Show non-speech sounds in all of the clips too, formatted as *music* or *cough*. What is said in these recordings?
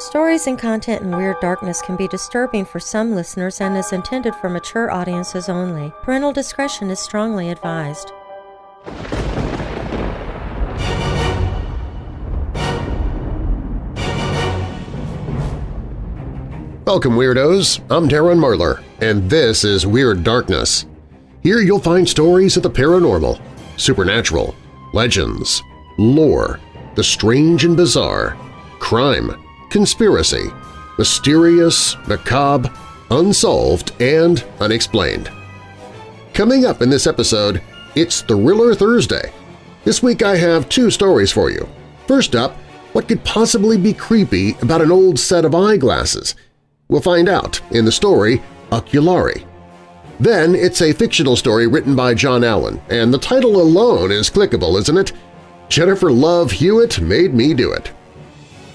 Stories and content in Weird Darkness can be disturbing for some listeners and is intended for mature audiences only. Parental discretion is strongly advised. Welcome, Weirdos! I'm Darren Marlar, and this is Weird Darkness. Here you'll find stories of the paranormal, supernatural, legends, lore, the strange and bizarre, crime, conspiracy, mysterious, macabre, unsolved, and unexplained. Coming up in this episode, it's Thriller Thursday. This week I have two stories for you. First up, what could possibly be creepy about an old set of eyeglasses? We'll find out in the story Oculari. Then it's a fictional story written by John Allen, and the title alone is clickable, isn't it? Jennifer Love Hewitt made me do it.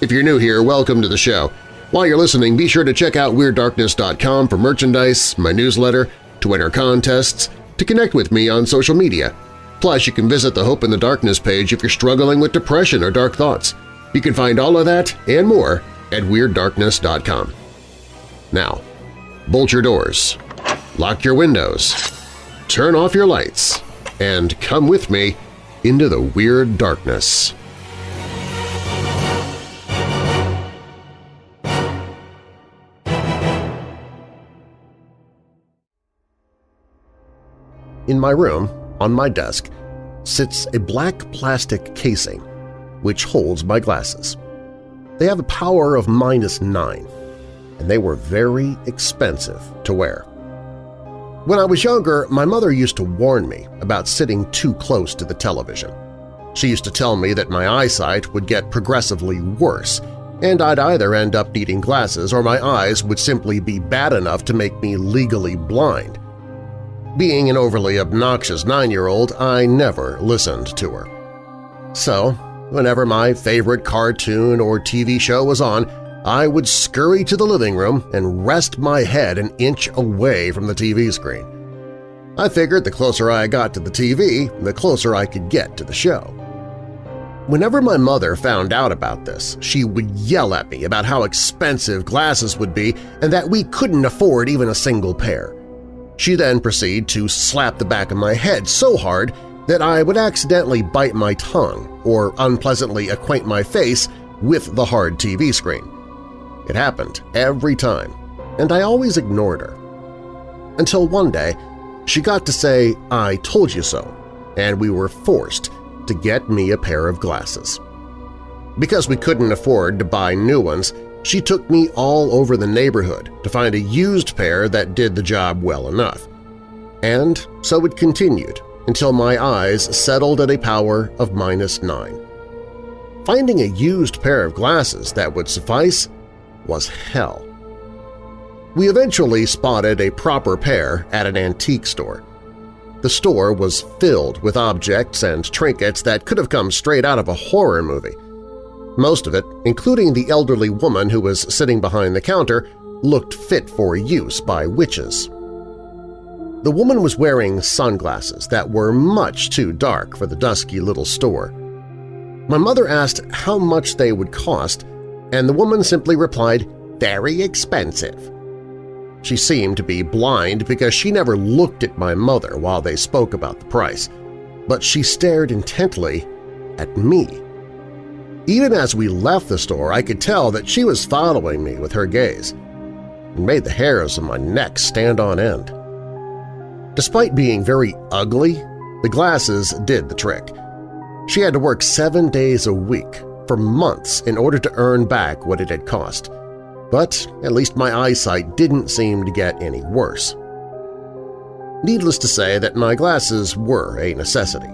If you're new here, welcome to the show. While you're listening, be sure to check out WeirdDarkness.com for merchandise, my newsletter, to enter contests, to connect with me on social media. Plus, you can visit the Hope in the Darkness page if you're struggling with depression or dark thoughts. You can find all of that and more at WeirdDarkness.com. Now, bolt your doors, lock your windows, turn off your lights, and come with me into the Weird Darkness. In my room, on my desk, sits a black plastic casing which holds my glasses. They have a power of minus nine, and they were very expensive to wear. When I was younger, my mother used to warn me about sitting too close to the television. She used to tell me that my eyesight would get progressively worse, and I'd either end up needing glasses or my eyes would simply be bad enough to make me legally blind. Being an overly obnoxious nine-year-old, I never listened to her. So, whenever my favorite cartoon or TV show was on, I would scurry to the living room and rest my head an inch away from the TV screen. I figured the closer I got to the TV, the closer I could get to the show. Whenever my mother found out about this, she would yell at me about how expensive glasses would be and that we couldn't afford even a single pair. She then proceeded to slap the back of my head so hard that I would accidentally bite my tongue or unpleasantly acquaint my face with the hard TV screen. It happened every time, and I always ignored her. Until one day, she got to say, I told you so, and we were forced to get me a pair of glasses. Because we couldn't afford to buy new ones, she took me all over the neighborhood to find a used pair that did the job well enough. And so it continued until my eyes settled at a power of minus nine. Finding a used pair of glasses that would suffice was hell. We eventually spotted a proper pair at an antique store. The store was filled with objects and trinkets that could have come straight out of a horror movie. Most of it, including the elderly woman who was sitting behind the counter, looked fit for use by witches. The woman was wearing sunglasses that were much too dark for the dusky little store. My mother asked how much they would cost, and the woman simply replied, very expensive. She seemed to be blind because she never looked at my mother while they spoke about the price, but she stared intently at me. Even as we left the store, I could tell that she was following me with her gaze. It made the hairs on my neck stand on end. Despite being very ugly, the glasses did the trick. She had to work seven days a week for months in order to earn back what it had cost, but at least my eyesight didn't seem to get any worse. Needless to say that my glasses were a necessity.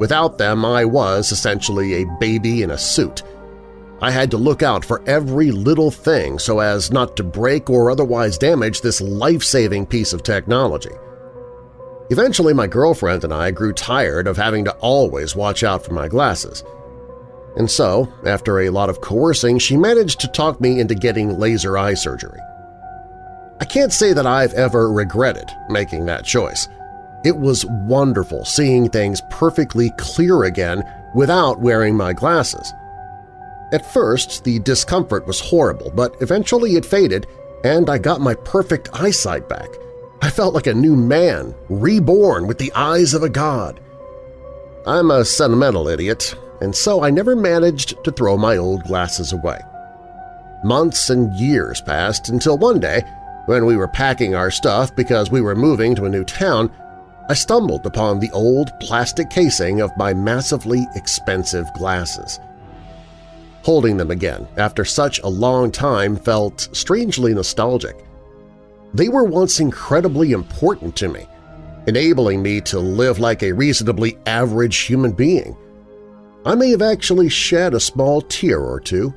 Without them, I was essentially a baby in a suit. I had to look out for every little thing so as not to break or otherwise damage this life-saving piece of technology. Eventually, my girlfriend and I grew tired of having to always watch out for my glasses. And so, after a lot of coercing, she managed to talk me into getting laser eye surgery. I can't say that I've ever regretted making that choice. It was wonderful seeing things perfectly clear again without wearing my glasses. At first, the discomfort was horrible, but eventually it faded and I got my perfect eyesight back. I felt like a new man, reborn with the eyes of a god. I'm a sentimental idiot, and so I never managed to throw my old glasses away. Months and years passed until one day, when we were packing our stuff because we were moving to a new town, I stumbled upon the old plastic casing of my massively expensive glasses. Holding them again after such a long time felt strangely nostalgic. They were once incredibly important to me, enabling me to live like a reasonably average human being. I may have actually shed a small tear or two,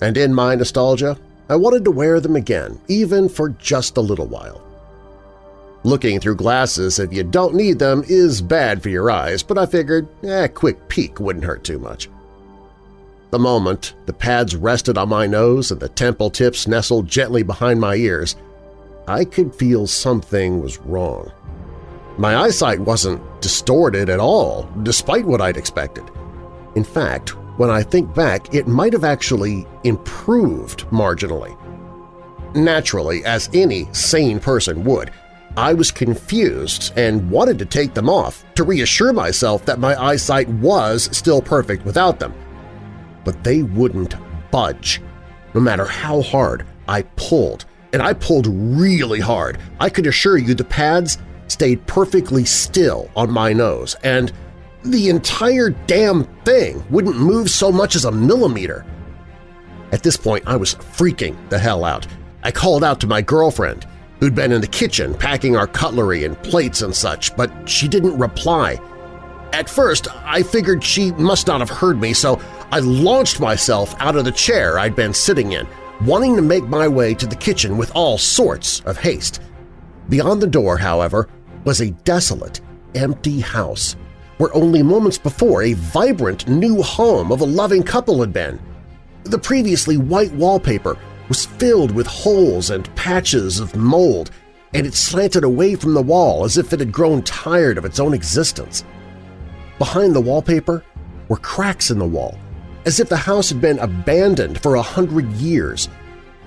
and in my nostalgia, I wanted to wear them again, even for just a little while. Looking through glasses if you don't need them is bad for your eyes, but I figured eh, a quick peek wouldn't hurt too much. The moment the pads rested on my nose and the temple tips nestled gently behind my ears, I could feel something was wrong. My eyesight wasn't distorted at all, despite what I'd expected. In fact, when I think back, it might have actually improved marginally. Naturally, as any sane person would, I was confused and wanted to take them off to reassure myself that my eyesight was still perfect without them. But they wouldn't budge. No matter how hard I pulled, and I pulled really hard, I could assure you the pads stayed perfectly still on my nose, and the entire damn thing wouldn't move so much as a millimeter. At this point, I was freaking the hell out. I called out to my girlfriend, who'd been in the kitchen packing our cutlery and plates and such, but she didn't reply. At first, I figured she must not have heard me, so I launched myself out of the chair I'd been sitting in, wanting to make my way to the kitchen with all sorts of haste. Beyond the door, however, was a desolate, empty house, where only moments before a vibrant new home of a loving couple had been. The previously white wallpaper was filled with holes and patches of mold, and it slanted away from the wall as if it had grown tired of its own existence. Behind the wallpaper were cracks in the wall, as if the house had been abandoned for a hundred years.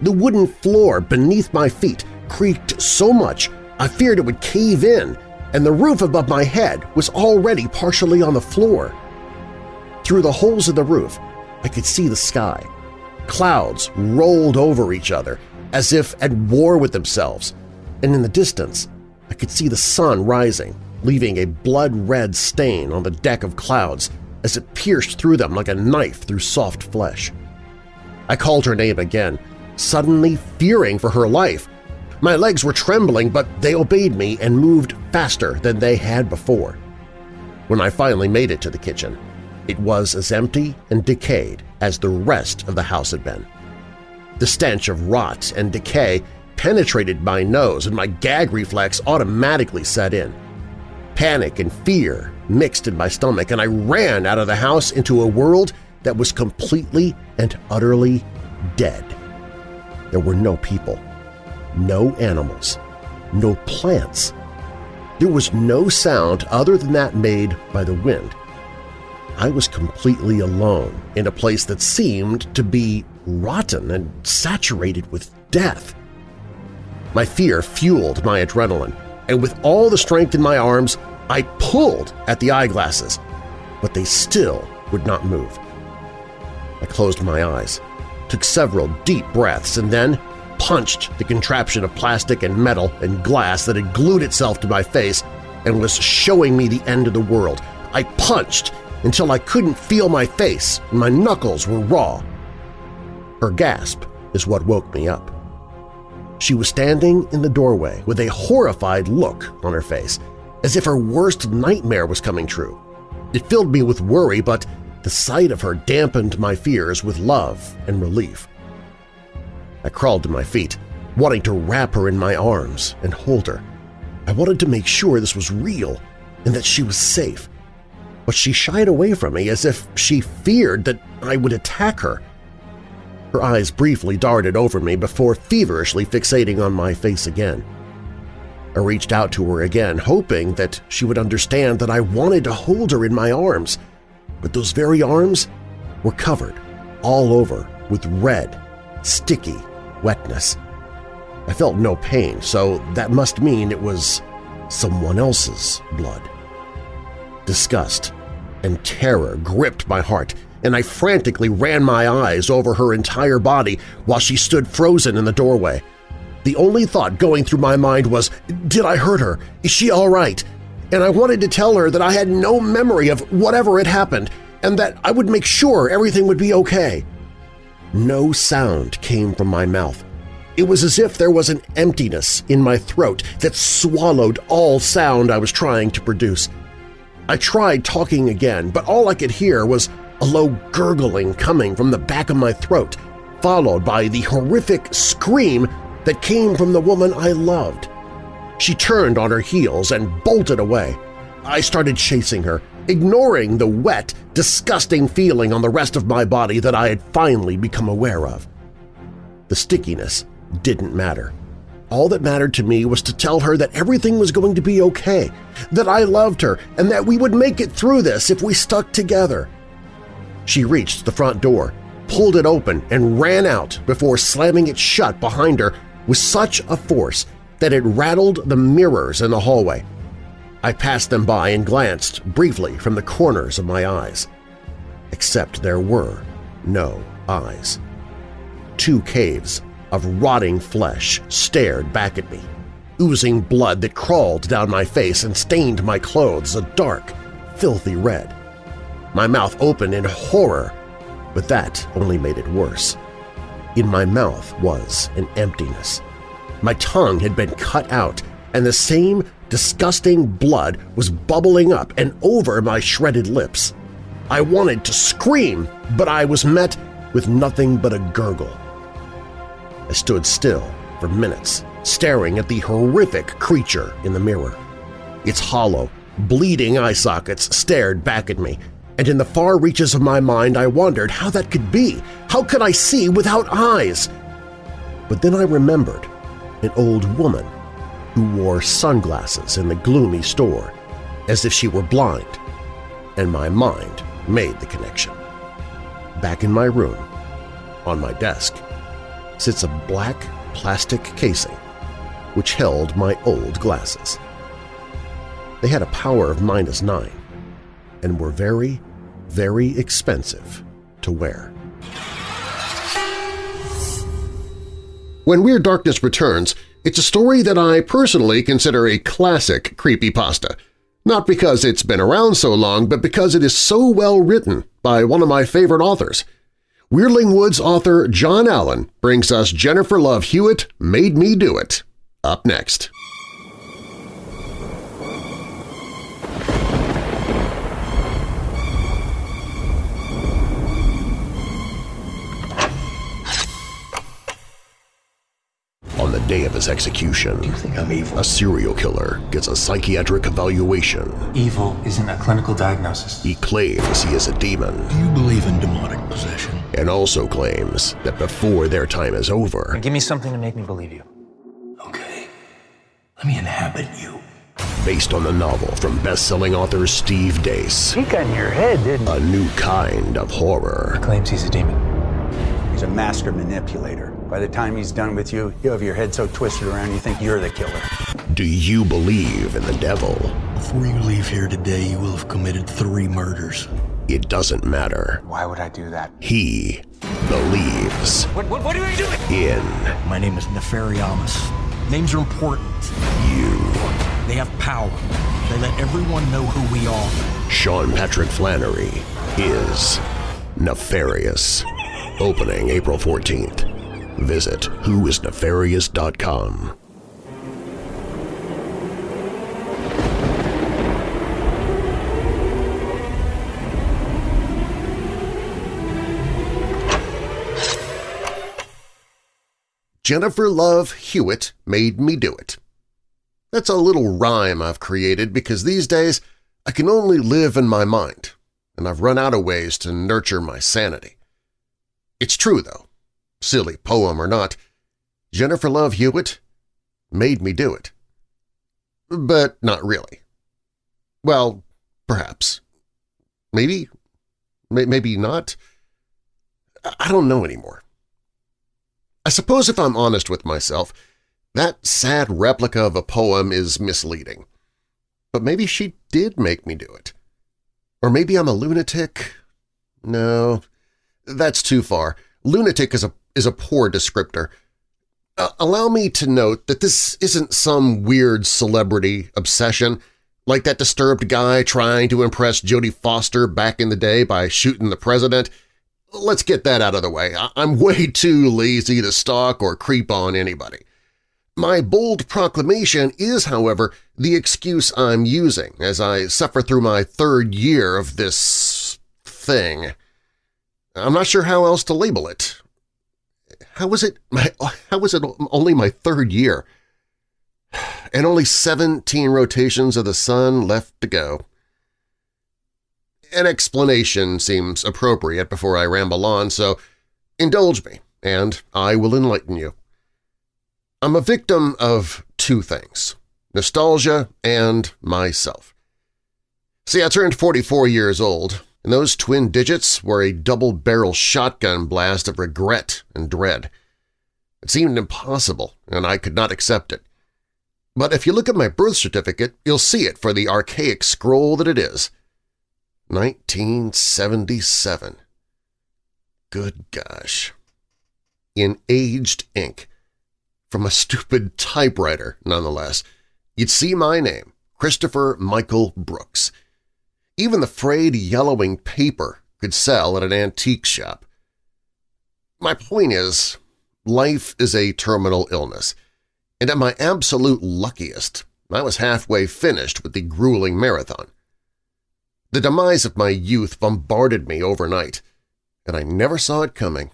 The wooden floor beneath my feet creaked so much I feared it would cave in, and the roof above my head was already partially on the floor. Through the holes in the roof, I could see the sky, Clouds rolled over each other as if at war with themselves, and in the distance I could see the sun rising, leaving a blood-red stain on the deck of clouds as it pierced through them like a knife through soft flesh. I called her name again, suddenly fearing for her life. My legs were trembling, but they obeyed me and moved faster than they had before. When I finally made it to the kitchen, it was as empty and decayed as the rest of the house had been. The stench of rot and decay penetrated my nose and my gag reflex automatically set in. Panic and fear mixed in my stomach, and I ran out of the house into a world that was completely and utterly dead. There were no people, no animals, no plants. There was no sound other than that made by the wind. I was completely alone in a place that seemed to be rotten and saturated with death. My fear fueled my adrenaline, and with all the strength in my arms, I pulled at the eyeglasses, but they still would not move. I closed my eyes, took several deep breaths, and then punched the contraption of plastic and metal and glass that had glued itself to my face and was showing me the end of the world. I punched until I couldn't feel my face and my knuckles were raw. Her gasp is what woke me up. She was standing in the doorway with a horrified look on her face, as if her worst nightmare was coming true. It filled me with worry, but the sight of her dampened my fears with love and relief. I crawled to my feet, wanting to wrap her in my arms and hold her. I wanted to make sure this was real and that she was safe but she shied away from me as if she feared that I would attack her. Her eyes briefly darted over me before feverishly fixating on my face again. I reached out to her again, hoping that she would understand that I wanted to hold her in my arms, but those very arms were covered all over with red, sticky wetness. I felt no pain, so that must mean it was someone else's blood. Disgust and terror gripped my heart, and I frantically ran my eyes over her entire body while she stood frozen in the doorway. The only thought going through my mind was, did I hurt her? Is she all right? And I wanted to tell her that I had no memory of whatever had happened and that I would make sure everything would be okay. No sound came from my mouth. It was as if there was an emptiness in my throat that swallowed all sound I was trying to produce. I tried talking again, but all I could hear was a low gurgling coming from the back of my throat, followed by the horrific scream that came from the woman I loved. She turned on her heels and bolted away. I started chasing her, ignoring the wet, disgusting feeling on the rest of my body that I had finally become aware of. The stickiness didn't matter. All that mattered to me was to tell her that everything was going to be okay, that I loved her, and that we would make it through this if we stuck together. She reached the front door, pulled it open, and ran out before slamming it shut behind her with such a force that it rattled the mirrors in the hallway. I passed them by and glanced briefly from the corners of my eyes. Except there were no eyes. Two caves of rotting flesh stared back at me, oozing blood that crawled down my face and stained my clothes a dark, filthy red. My mouth opened in horror, but that only made it worse. In my mouth was an emptiness. My tongue had been cut out, and the same disgusting blood was bubbling up and over my shredded lips. I wanted to scream, but I was met with nothing but a gurgle. I stood still for minutes, staring at the horrific creature in the mirror. Its hollow, bleeding eye sockets stared back at me, and in the far reaches of my mind I wondered how that could be. How could I see without eyes? But then I remembered an old woman who wore sunglasses in the gloomy store, as if she were blind, and my mind made the connection. Back in my room, on my desk, sits a black plastic casing which held my old glasses. They had a power of minus nine and were very, very expensive to wear. When Weird Darkness returns, it's a story that I personally consider a classic creepypasta, not because it's been around so long, but because it is so well written by one of my favorite authors. Weirdling Woods author John Allen brings us Jennifer Love Hewitt Made Me Do It. Up next. On the day of his execution, Do you think I'm evil? a serial killer gets a psychiatric evaluation. Evil isn't a clinical diagnosis. He claims he is a demon Do you believe in demonic possession? And also claims that before their time is over, Give me something to make me believe you. Okay. Let me inhabit you. based on the novel from best-selling author Steve Deace, He got in your head, didn't he? a new kind of horror. Claims he's a demon. He's a master manipulator. By the time he's done with you, you have your head so twisted around you think you're the killer. Do you believe in the devil? Before you leave here today, you will have committed three murders. It doesn't matter. Why would I do that? He believes What, what, what are you doing? in My name is Nefariamus. Names are important. you. They have power. They let everyone know who we are. Sean Patrick Flanery is nefarious. Opening April 14th. Visit whoisnefarious.com. Jennifer Love Hewitt made me do it. That's a little rhyme I've created because these days I can only live in my mind, and I've run out of ways to nurture my sanity. It's true, though. Silly poem or not, Jennifer Love Hewitt made me do it. But not really. Well, perhaps. Maybe. Maybe not. I don't know anymore. I suppose if I'm honest with myself, that sad replica of a poem is misleading. But maybe she did make me do it. Or maybe I'm a lunatic. No, that's too far. Lunatic is a, is a poor descriptor. Uh, allow me to note that this isn't some weird celebrity obsession, like that disturbed guy trying to impress Jodie Foster back in the day by shooting the president. Let's get that out of the way. I'm way *laughs* too lazy to stalk or creep on anybody. My bold proclamation is, however, the excuse I'm using as I suffer through my third year of this thing. I'm not sure how else to label it. How was it *laughs* my, how was it only my third year? *sighs* And only 17 rotations of the sun left to go. An explanation seems appropriate before I ramble on, so indulge me, and I will enlighten you. I'm a victim of two things – nostalgia and myself. See, I turned 44 years old, and those twin digits were a double-barrel shotgun blast of regret and dread. It seemed impossible, and I could not accept it. But if you look at my birth certificate, you'll see it for the archaic scroll that it is. 1977. Good gosh. In aged ink. From a stupid typewriter, nonetheless. You'd see my name, Christopher Michael Brooks. Even the frayed yellowing paper could sell at an antique shop. My point is, life is a terminal illness, and at my absolute luckiest, I was halfway finished with the grueling marathon. The demise of my youth bombarded me overnight, and I never saw it coming,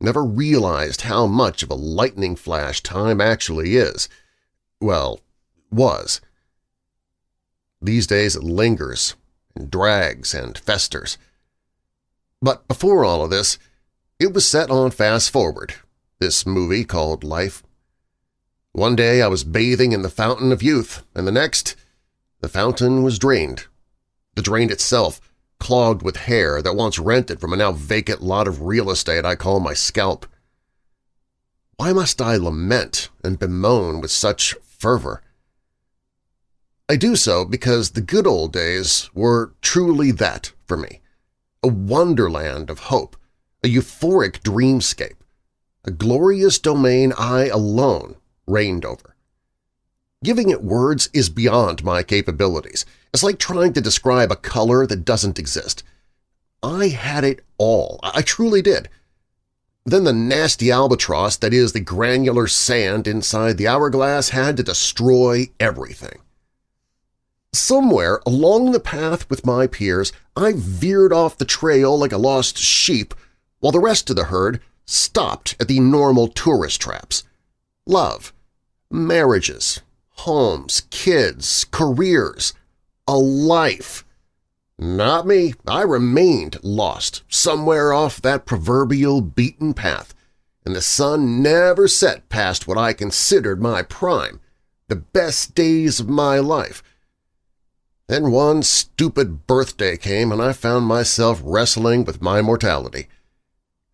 never realized how much of a lightning flash time actually is. Well, was. These days it lingers and drags and festers. But before all of this, it was set on fast forward, this movie called Life. One day I was bathing in the fountain of youth, and the next, the fountain was drained the drain itself clogged with hair that once rented from a now vacant lot of real estate I call my scalp. Why must I lament and bemoan with such fervor? I do so because the good old days were truly that for me, a wonderland of hope, a euphoric dreamscape, a glorious domain I alone reigned over. Giving it words is beyond my capabilities – it's like trying to describe a color that doesn't exist. I had it all. I truly did. Then the nasty albatross that is the granular sand inside the hourglass had to destroy everything. Somewhere along the path with my peers, I veered off the trail like a lost sheep while the rest of the herd stopped at the normal tourist traps. Love, marriages, homes, kids, careers, a life. Not me. I remained lost, somewhere off that proverbial beaten path, and the sun never set past what I considered my prime, the best days of my life. Then one stupid birthday came and I found myself wrestling with my mortality.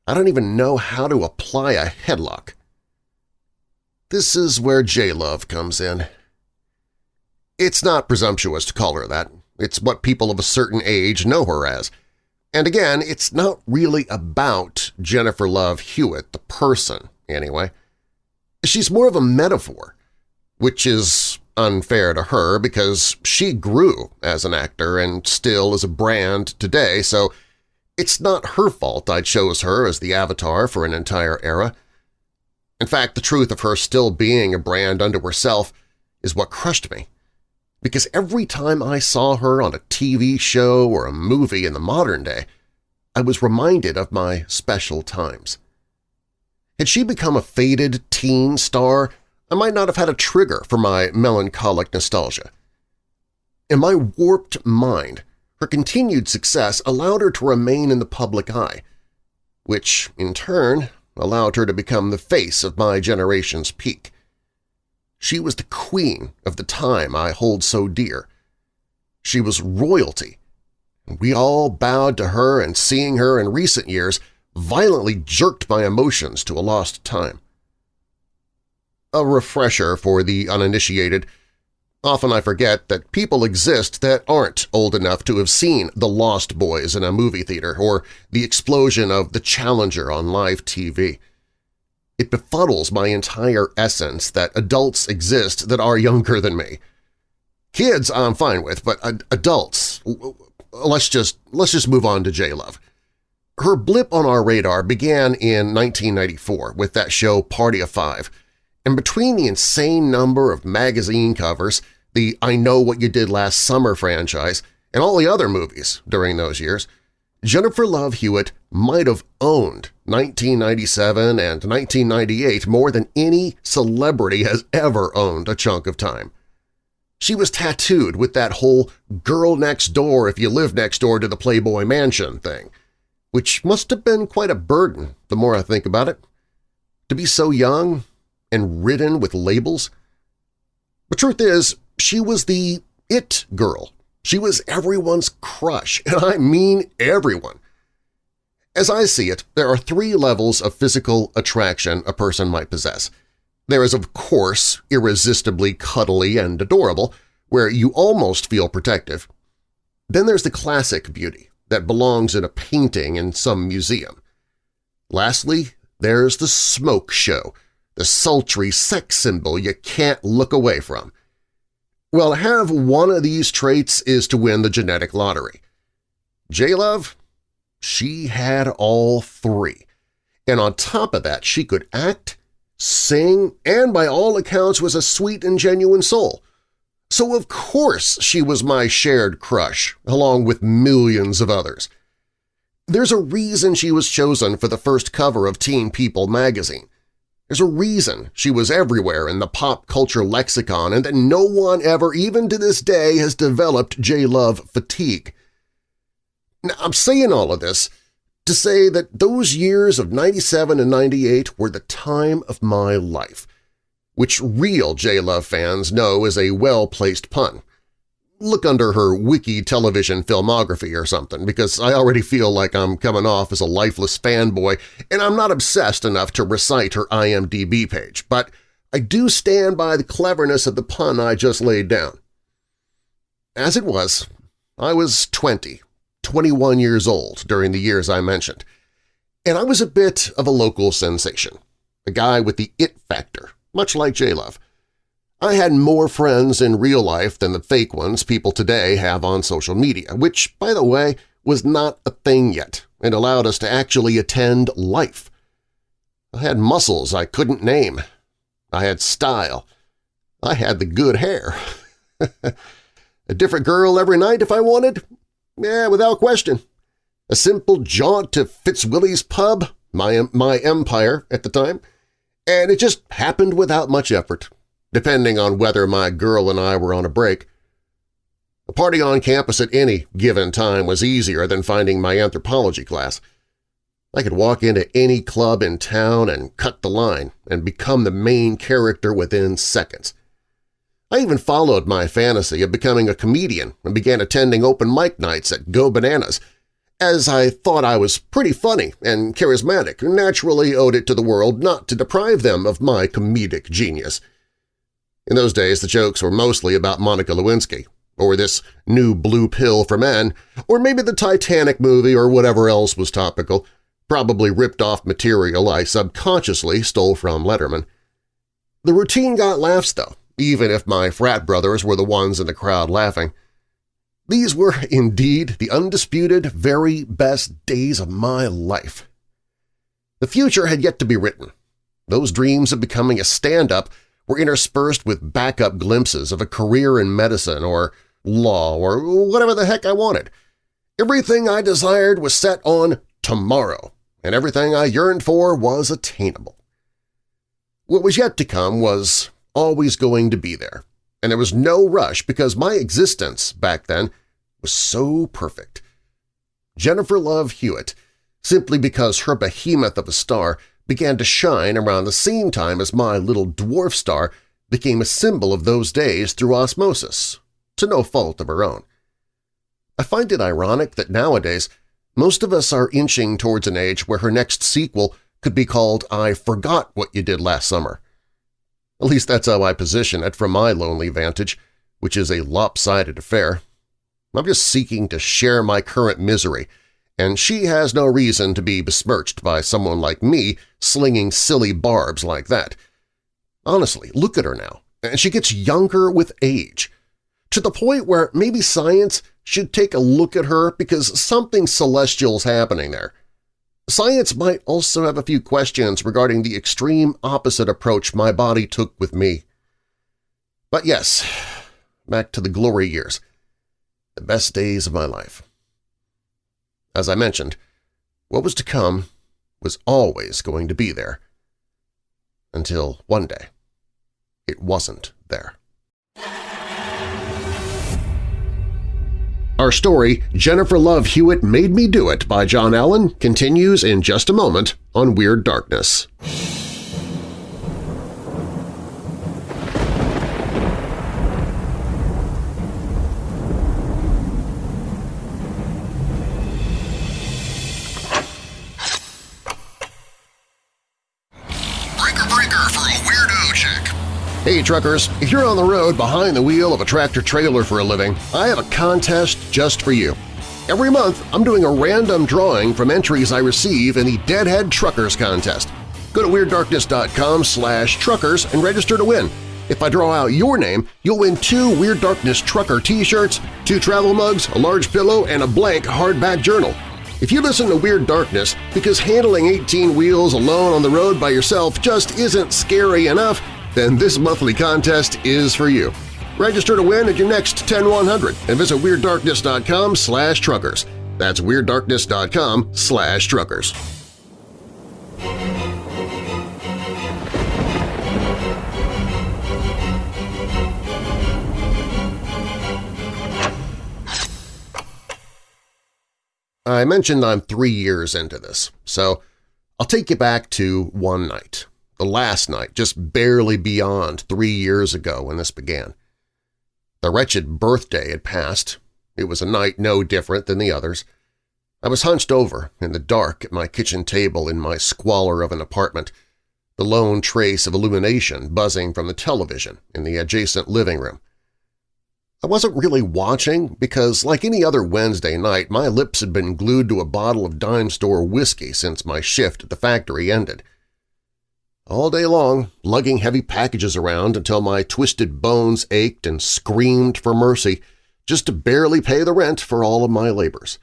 I don't even know how to apply a headlock. This is where J-Love comes in. It's not presumptuous to call her that. It's what people of a certain age know her as. And again, it's not really about Jennifer Love Hewitt, the person, anyway. She's more of a metaphor, which is unfair to her because she grew as an actor and still is a brand today, so it's not her fault I chose her as the avatar for an entire era. In fact, the truth of her still being a brand unto herself is what crushed me because every time I saw her on a TV show or a movie in the modern day, I was reminded of my special times. Had she become a faded teen star, I might not have had a trigger for my melancholic nostalgia. In my warped mind, her continued success allowed her to remain in the public eye, which, in turn, allowed her to become the face of my generation's peak. She was the queen of the time I hold so dear. She was royalty. We all bowed to her and seeing her in recent years violently jerked my emotions to a lost time. A refresher for the uninitiated. Often I forget that people exist that aren't old enough to have seen The Lost Boys in a movie theater or the explosion of The Challenger on live TV. It befuddles my entire essence that adults exist that are younger than me. Kids I'm fine with, but adults, let's just, let's just move on to J-Love. Her blip on our radar began in 1994 with that show Party of Five, and between the insane number of magazine covers, the I Know What You Did Last Summer franchise, and all the other movies during those years, Jennifer Love Hewitt might have owned 1997 and 1998 more than any celebrity has ever owned a chunk of time. She was tattooed with that whole girl next door if you live next door to the Playboy Mansion thing, which must have been quite a burden the more I think about it. To be so young and ridden with labels. The truth is, she was the it girl she was everyone's crush, *laughs* and I mean everyone. As I see it, there are three levels of physical attraction a person might possess. There is, of course, irresistibly cuddly and adorable, where you almost feel protective. Then there's the classic beauty that belongs in a painting in some museum. Lastly, there's the smoke show, the sultry sex symbol you can't look away from. Well, have one of these traits is to win the genetic lottery. J-Love, she had all three. And on top of that, she could act, sing, and by all accounts was a sweet and genuine soul. So of course she was my shared crush, along with millions of others. There's a reason she was chosen for the first cover of Teen People magazine. There's a reason she was everywhere in the pop culture lexicon and that no one ever, even to this day, has developed J-Love fatigue. Now, I'm saying all of this to say that those years of 97 and 98 were the time of my life, which real J-Love fans know is a well-placed pun look under her wiki television filmography or something because I already feel like I'm coming off as a lifeless fanboy and I'm not obsessed enough to recite her IMDb page, but I do stand by the cleverness of the pun I just laid down. As it was, I was 20, 21 years old during the years I mentioned, and I was a bit of a local sensation, a guy with the it factor, much like J-Love. I had more friends in real life than the fake ones people today have on social media, which, by the way, was not a thing yet and allowed us to actually attend life. I had muscles I couldn't name. I had style. I had the good hair. *laughs* a different girl every night if I wanted? Yeah, without question. A simple jaunt to Fitzwillie's pub, my, my empire at the time, and it just happened without much effort depending on whether my girl and I were on a break. A party on campus at any given time was easier than finding my anthropology class. I could walk into any club in town and cut the line and become the main character within seconds. I even followed my fantasy of becoming a comedian and began attending open mic nights at Go Bananas, as I thought I was pretty funny and charismatic naturally owed it to the world not to deprive them of my comedic genius – in those days, the jokes were mostly about Monica Lewinsky, or this new blue pill for men, or maybe the Titanic movie or whatever else was topical, probably ripped off material I subconsciously stole from Letterman. The routine got laughs, though, even if my frat brothers were the ones in the crowd laughing. These were *laughs* indeed the undisputed very best days of my life. The future had yet to be written. Those dreams of becoming a stand-up were interspersed with backup glimpses of a career in medicine or law or whatever the heck I wanted. Everything I desired was set on tomorrow, and everything I yearned for was attainable. What was yet to come was always going to be there, and there was no rush because my existence back then was so perfect. Jennifer Love Hewitt, simply because her behemoth of a star began to shine around the same time as my little dwarf star became a symbol of those days through osmosis, to no fault of her own. I find it ironic that nowadays Most of us are inching towards an age where her next sequel could be called I Forgot What You Did Last Summer. At least that's how I position it from my lonely vantage, which is a lopsided affair. I'm just seeking to share my current misery, and she has no reason to be besmirched by someone like me slinging silly barbs like that. Honestly, look at her now, and she gets younger with age, to the point where maybe science should take a look at her because something celestial's happening there. Science might also have a few questions regarding the extreme opposite approach my body took with me. But yes, *sighs* back to the glory years, the best days of my life. As I mentioned, what was to come was always going to be there. Until one day, it wasn't there. Our story, Jennifer Love Hewitt Made Me Do It by John Allen, continues in just a moment on Weird Darkness. Hey truckers, if you're on the road behind the wheel of a tractor-trailer for a living, I have a contest just for you. Every month, I'm doing a random drawing from entries I receive in the Deadhead Truckers Contest. Go to WeirdDarkness.com slash truckers and register to win. If I draw out your name, you'll win two Weird Darkness Trucker t-shirts, two travel mugs, a large pillow, and a blank hardback journal. If you listen to Weird Darkness because handling 18 wheels alone on the road by yourself just isn't scary enough, then this monthly contest is for you. Register to win at your next 10100 and visit WeirdDarkness.com slash truckers. That's WeirdDarkness.com slash truckers. I mentioned I'm three years into this, so I'll take you back to one night, last night, just barely beyond three years ago when this began. The wretched birthday had passed. It was a night no different than the others. I was hunched over in the dark at my kitchen table in my squalor of an apartment, the lone trace of illumination buzzing from the television in the adjacent living room. I wasn't really watching because, like any other Wednesday night, my lips had been glued to a bottle of dime store whiskey since my shift at the factory ended. All day long, lugging heavy packages around until my twisted bones ached and screamed for mercy just to barely pay the rent for all of my labors.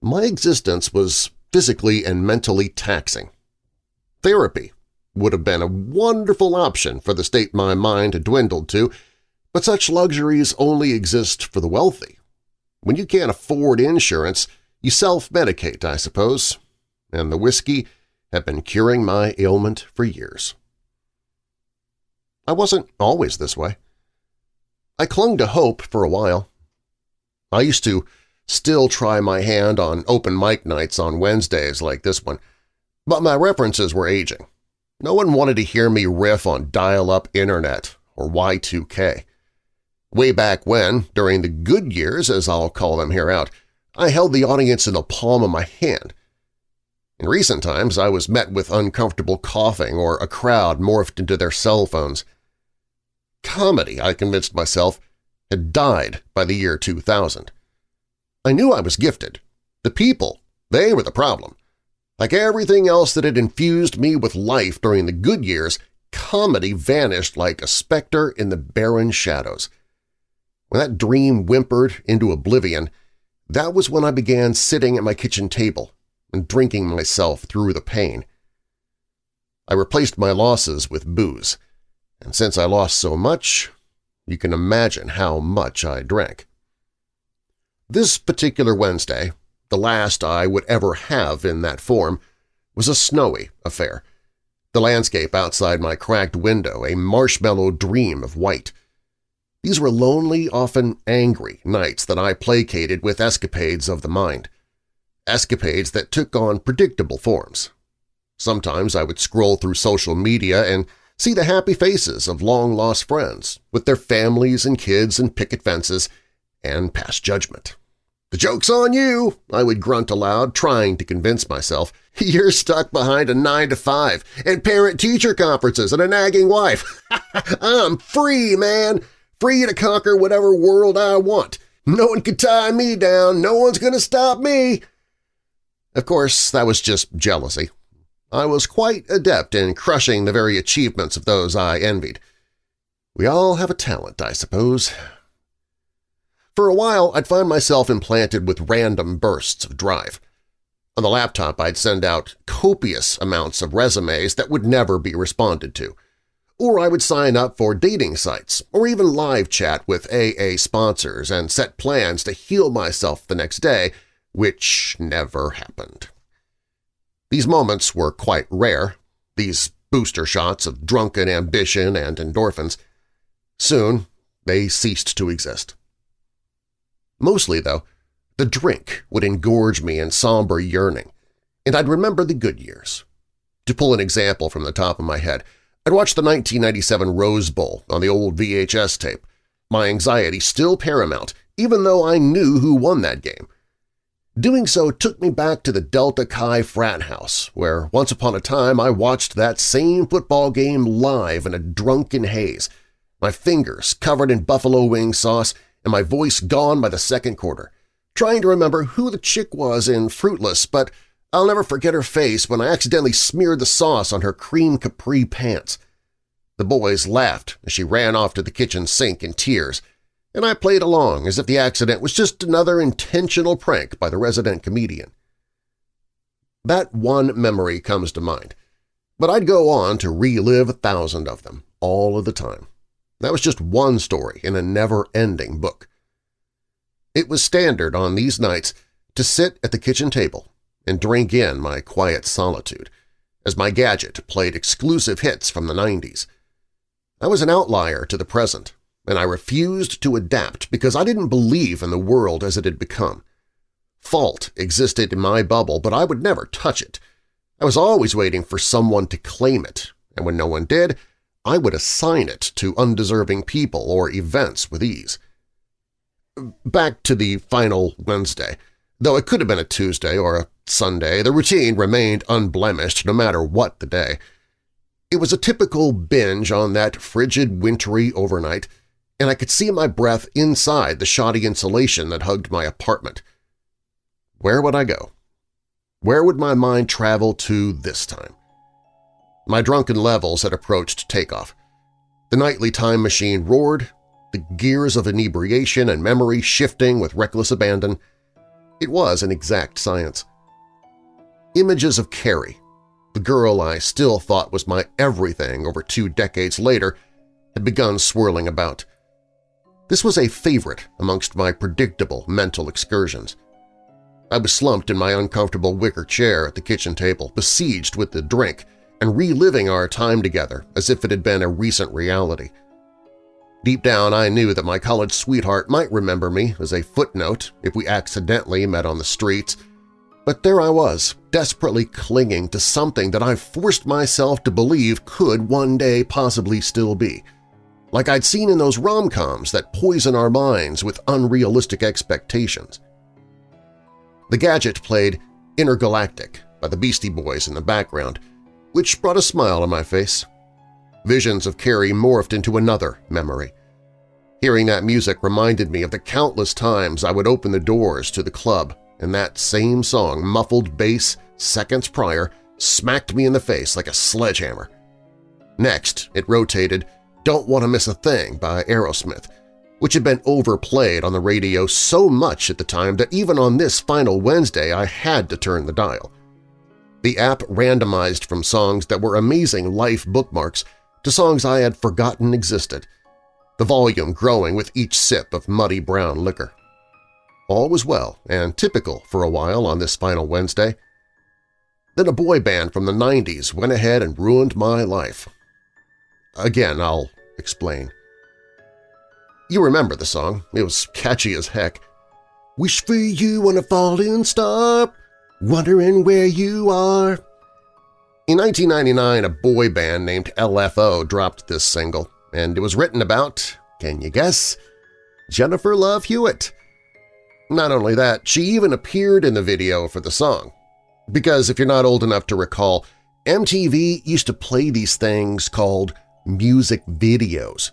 My existence was physically and mentally taxing. Therapy would have been a wonderful option for the state my mind had dwindled to but such luxuries only exist for the wealthy. When you can't afford insurance, you self-medicate, I suppose, and the whiskey had been curing my ailment for years. I wasn't always this way. I clung to hope for a while. I used to still try my hand on open mic nights on Wednesdays like this one, but my references were aging. No one wanted to hear me riff on dial-up internet or Y2K. Way back when, during the good years, as I'll call them here out, I held the audience in the palm of my hand. In recent times, I was met with uncomfortable coughing or a crowd morphed into their cell phones. Comedy, I convinced myself, had died by the year 2000. I knew I was gifted. The people, they were the problem. Like everything else that had infused me with life during the good years, comedy vanished like a specter in the barren shadows. When that dream whimpered into oblivion, that was when I began sitting at my kitchen table and drinking myself through the pain. I replaced my losses with booze, and since I lost so much, you can imagine how much I drank. This particular Wednesday, the last I would ever have in that form, was a snowy affair. The landscape outside my cracked window a marshmallow dream of white. These were lonely, often angry nights that I placated with escapades of the mind. Escapades that took on predictable forms. Sometimes I would scroll through social media and see the happy faces of long-lost friends with their families and kids and picket fences and pass judgment. The joke's on you, I would grunt aloud, trying to convince myself. *laughs* You're stuck behind a 9 to 5 and parent-teacher conferences and a nagging wife. *laughs* I'm free, man! Free to conquer whatever world I want. No one can tie me down, no one's going to stop me! Of course, that was just jealousy. I was quite adept in crushing the very achievements of those I envied. We all have a talent, I suppose. For a while, I'd find myself implanted with random bursts of drive. On the laptop, I'd send out copious amounts of resumes that would never be responded to. Or I would sign up for dating sites, or even live chat with AA sponsors and set plans to heal myself the next day, which never happened. These moments were quite rare, these booster shots of drunken ambition and endorphins. Soon they ceased to exist. Mostly, though, the drink would engorge me in somber yearning, and I'd remember the good years. To pull an example from the top of my head, I'd watch the 1997 Rose Bowl on the old VHS tape, my anxiety still paramount even though I knew who won that game. Doing so took me back to the Delta Chi frat house, where once upon a time I watched that same football game live in a drunken haze, my fingers covered in buffalo wing sauce and my voice gone by the second quarter, trying to remember who the chick was in Fruitless, but I'll never forget her face when I accidentally smeared the sauce on her cream capri pants. The boys laughed as she ran off to the kitchen sink in tears, and I played along as if the accident was just another intentional prank by the resident comedian. That one memory comes to mind, but I'd go on to relive a thousand of them, all of the time. That was just one story in a never-ending book. It was standard on these nights to sit at the kitchen table and drink in my quiet solitude, as my gadget played exclusive hits from the 90s. I was an outlier to the present, and I refused to adapt because I didn't believe in the world as it had become. Fault existed in my bubble, but I would never touch it. I was always waiting for someone to claim it, and when no one did, I would assign it to undeserving people or events with ease. Back to the final Wednesday. Though it could have been a Tuesday or a Sunday, the routine remained unblemished no matter what the day. It was a typical binge on that frigid, wintry overnight, and I could see my breath inside the shoddy insulation that hugged my apartment. Where would I go? Where would my mind travel to this time? My drunken levels had approached takeoff. The nightly time machine roared, the gears of inebriation and memory shifting with reckless abandon. It was an exact science. Images of Carrie, the girl I still thought was my everything over two decades later, had begun swirling about. This was a favorite amongst my predictable mental excursions. I was slumped in my uncomfortable wicker chair at the kitchen table, besieged with the drink, and reliving our time together as if it had been a recent reality. Deep down I knew that my college sweetheart might remember me as a footnote if we accidentally met on the streets, but there I was, desperately clinging to something that I forced myself to believe could one day possibly still be – like I'd seen in those rom-coms that poison our minds with unrealistic expectations. The gadget played Intergalactic by the Beastie Boys in the background, which brought a smile on my face. Visions of Carrie morphed into another memory. Hearing that music reminded me of the countless times I would open the doors to the club and that same song, muffled bass, seconds prior, smacked me in the face like a sledgehammer. Next, it rotated don't Want to Miss a Thing by Aerosmith, which had been overplayed on the radio so much at the time that even on this final Wednesday I had to turn the dial. The app randomized from songs that were amazing life bookmarks to songs I had forgotten existed, the volume growing with each sip of muddy brown liquor. All was well and typical for a while on this final Wednesday. Then a boy band from the 90s went ahead and ruined my life. Again, I'll explain. You remember the song. It was catchy as heck. Wish for you on a falling star, wondering where you are. In 1999, a boy band named LFO dropped this single, and it was written about, can you guess, Jennifer Love Hewitt. Not only that, she even appeared in the video for the song. Because if you're not old enough to recall, MTV used to play these things called music videos.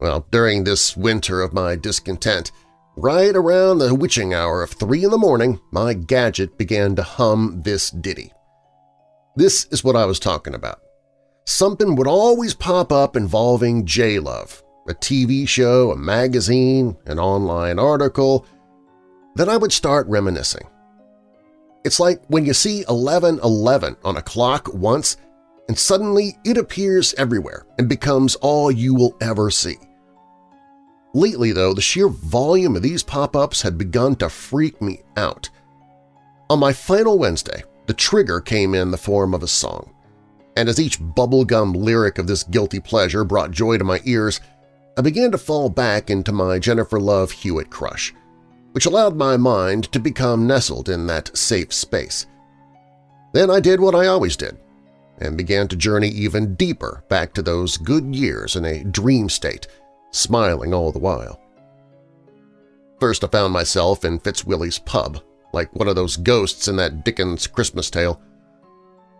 Well, during this winter of my discontent, right around the witching hour of 3 in the morning, my gadget began to hum this ditty. This is what I was talking about. Something would always pop up involving J-Love, a TV show, a magazine, an online article. Then I would start reminiscing. It's like when you see 1111 on a clock once and suddenly it appears everywhere and becomes all you will ever see. Lately, though, the sheer volume of these pop-ups had begun to freak me out. On my final Wednesday, the trigger came in the form of a song, and as each bubblegum lyric of this guilty pleasure brought joy to my ears, I began to fall back into my Jennifer Love Hewitt crush, which allowed my mind to become nestled in that safe space. Then I did what I always did, and began to journey even deeper back to those good years in a dream state, smiling all the while. First I found myself in Fitzwillie's pub, like one of those ghosts in that Dickens Christmas tale.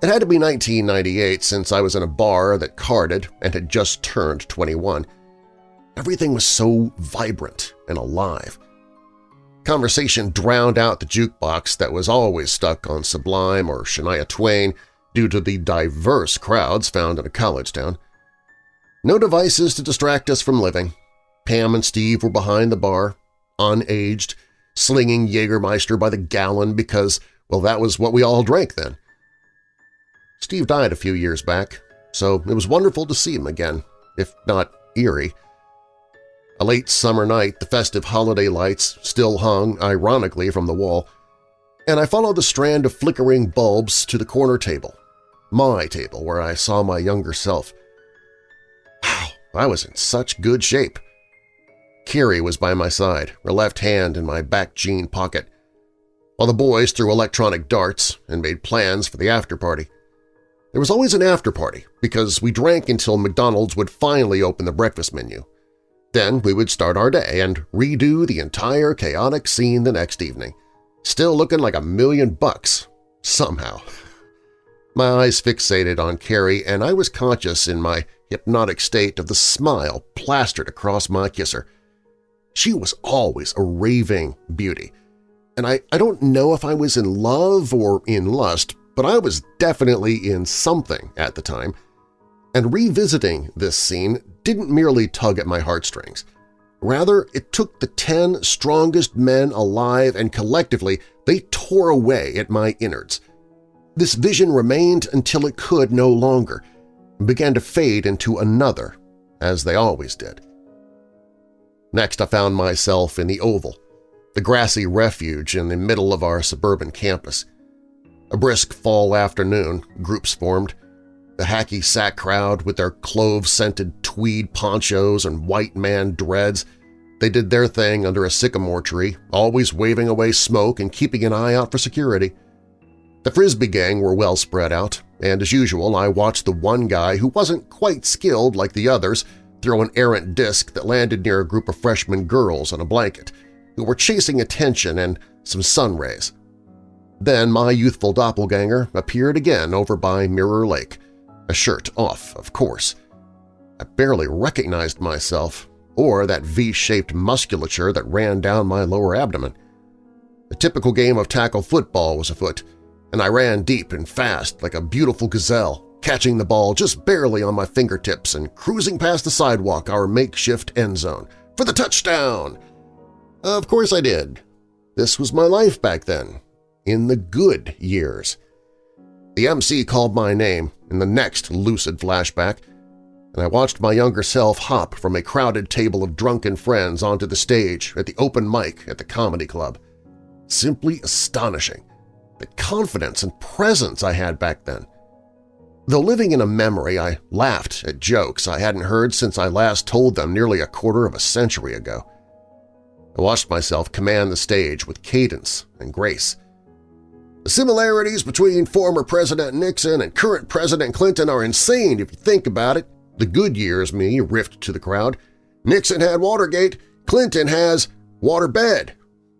It had to be 1998 since I was in a bar that carded and had just turned 21. Everything was so vibrant and alive. Conversation drowned out the jukebox that was always stuck on Sublime or Shania Twain due to the diverse crowds found in a college town. No devices to distract us from living. Pam and Steve were behind the bar, unaged, slinging Jägermeister by the gallon because, well, that was what we all drank then. Steve died a few years back, so it was wonderful to see him again, if not eerie. A late summer night, the festive holiday lights still hung, ironically, from the wall, and I followed the strand of flickering bulbs to the corner table, my table where I saw my younger self. Wow, I was in such good shape. Carrie was by my side, her left hand in my back jean pocket, while the boys threw electronic darts and made plans for the after-party. There was always an after-party because we drank until McDonald's would finally open the breakfast menu. Then we would start our day and redo the entire chaotic scene the next evening, still looking like a million bucks, somehow. *laughs* My eyes fixated on Carrie, and I was conscious in my hypnotic state of the smile plastered across my kisser. She was always a raving beauty, and I, I don't know if I was in love or in lust, but I was definitely in something at the time, and revisiting this scene didn't merely tug at my heartstrings. Rather, it took the ten strongest men alive and collectively they tore away at my innards – this vision remained until it could no longer, and began to fade into another, as they always did. Next I found myself in the Oval, the grassy refuge in the middle of our suburban campus. A brisk fall afternoon, groups formed. The hacky sack crowd with their clove-scented tweed ponchos and white man dreads they did their thing under a sycamore tree, always waving away smoke and keeping an eye out for security. The Frisbee gang were well spread out, and as usual I watched the one guy who wasn't quite skilled like the others throw an errant disc that landed near a group of freshman girls on a blanket, who were chasing attention and some sun rays. Then my youthful doppelganger appeared again over by Mirror Lake, a shirt off, of course. I barely recognized myself or that V-shaped musculature that ran down my lower abdomen. A typical game of tackle football was afoot, and I ran deep and fast like a beautiful gazelle, catching the ball just barely on my fingertips and cruising past the sidewalk our makeshift end zone. For the touchdown! Of course I did. This was my life back then, in the good years. The MC called my name in the next lucid flashback, and I watched my younger self hop from a crowded table of drunken friends onto the stage at the open mic at the comedy club. Simply astonishing the confidence and presence I had back then. Though living in a memory, I laughed at jokes I hadn't heard since I last told them nearly a quarter of a century ago. I watched myself command the stage with cadence and grace. The similarities between former President Nixon and current President Clinton are insane if you think about it, the good years me riffed to the crowd. Nixon had Watergate, Clinton has waterbed.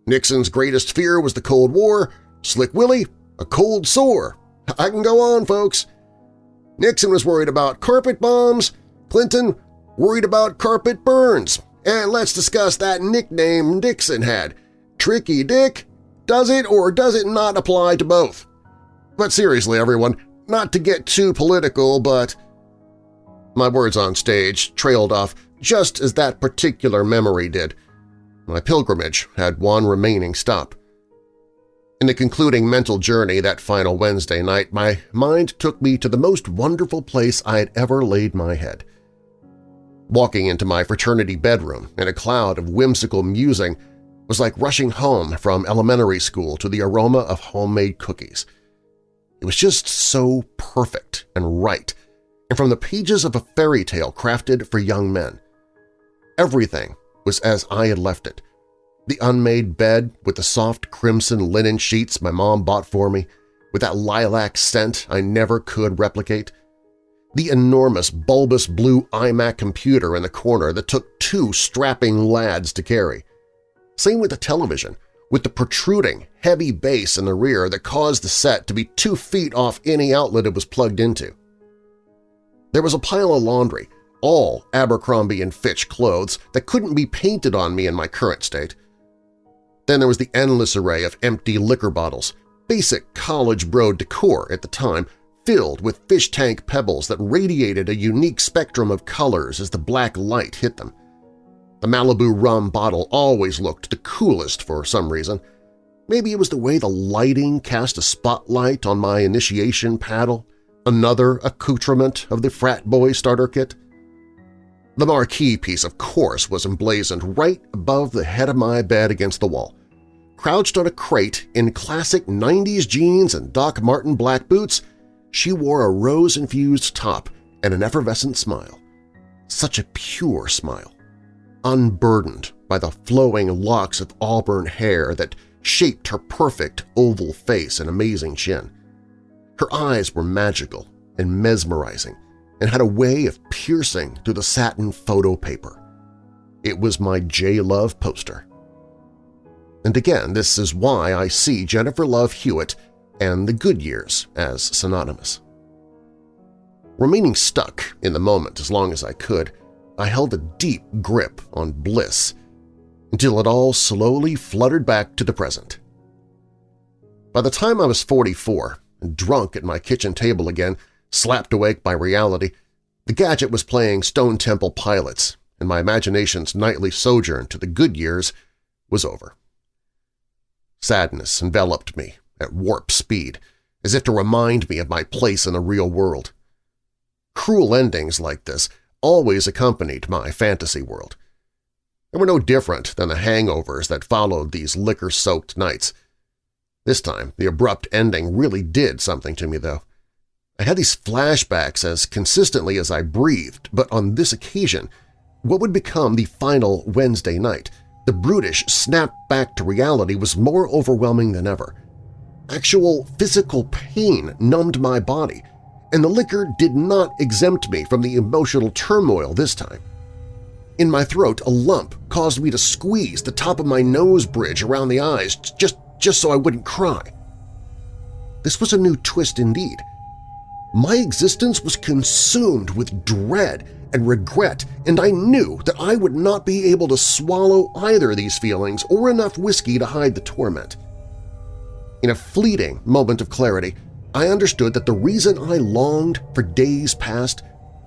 Nixon's greatest fear was the Cold War, Slick Willie, a cold sore. I can go on, folks. Nixon was worried about carpet bombs, Clinton worried about carpet burns, and let's discuss that nickname Nixon had. Tricky Dick? Does it or does it not apply to both? But seriously, everyone, not to get too political, but… My words on stage trailed off just as that particular memory did. My pilgrimage had one remaining stop. In the concluding mental journey that final Wednesday night, my mind took me to the most wonderful place I had ever laid my head. Walking into my fraternity bedroom in a cloud of whimsical musing was like rushing home from elementary school to the aroma of homemade cookies. It was just so perfect and right, and from the pages of a fairy tale crafted for young men. Everything was as I had left it. The unmade bed with the soft crimson linen sheets my mom bought for me, with that lilac scent I never could replicate. The enormous bulbous blue iMac computer in the corner that took two strapping lads to carry. Same with the television, with the protruding, heavy base in the rear that caused the set to be two feet off any outlet it was plugged into. There was a pile of laundry, all Abercrombie & Fitch clothes that couldn't be painted on me in my current state. Then there was the endless array of empty liquor bottles, basic college bro decor at the time, filled with fish tank pebbles that radiated a unique spectrum of colors as the black light hit them. The Malibu rum bottle always looked the coolest for some reason. Maybe it was the way the lighting cast a spotlight on my initiation paddle, another accoutrement of the frat boy starter kit. The marquee piece, of course, was emblazoned right above the head of my bed against the wall. Crouched on a crate in classic 90s jeans and Doc Martens black boots, she wore a rose-infused top and an effervescent smile. Such a pure smile unburdened by the flowing locks of auburn hair that shaped her perfect oval face and amazing chin. Her eyes were magical and mesmerizing and had a way of piercing through the satin photo paper. It was my J-Love poster. And again, this is why I see Jennifer Love Hewitt and the good years as synonymous. Remaining stuck in the moment as long as I could, I held a deep grip on bliss until it all slowly fluttered back to the present. By the time I was 44 and drunk at my kitchen table again, slapped awake by reality, the gadget was playing Stone Temple Pilots, and my imagination's nightly sojourn to the good years was over. Sadness enveloped me at warp speed, as if to remind me of my place in the real world. Cruel endings like this always accompanied my fantasy world. They were no different than the hangovers that followed these liquor-soaked nights. This time, the abrupt ending really did something to me, though. I had these flashbacks as consistently as I breathed, but on this occasion, what would become the final Wednesday night, the brutish snap back to reality was more overwhelming than ever. Actual physical pain numbed my body, and the liquor did not exempt me from the emotional turmoil this time. In my throat, a lump caused me to squeeze the top of my nose bridge around the eyes just, just so I wouldn't cry. This was a new twist indeed. My existence was consumed with dread and regret, and I knew that I would not be able to swallow either of these feelings or enough whiskey to hide the torment. In a fleeting moment of clarity, I understood that the reason I longed for days past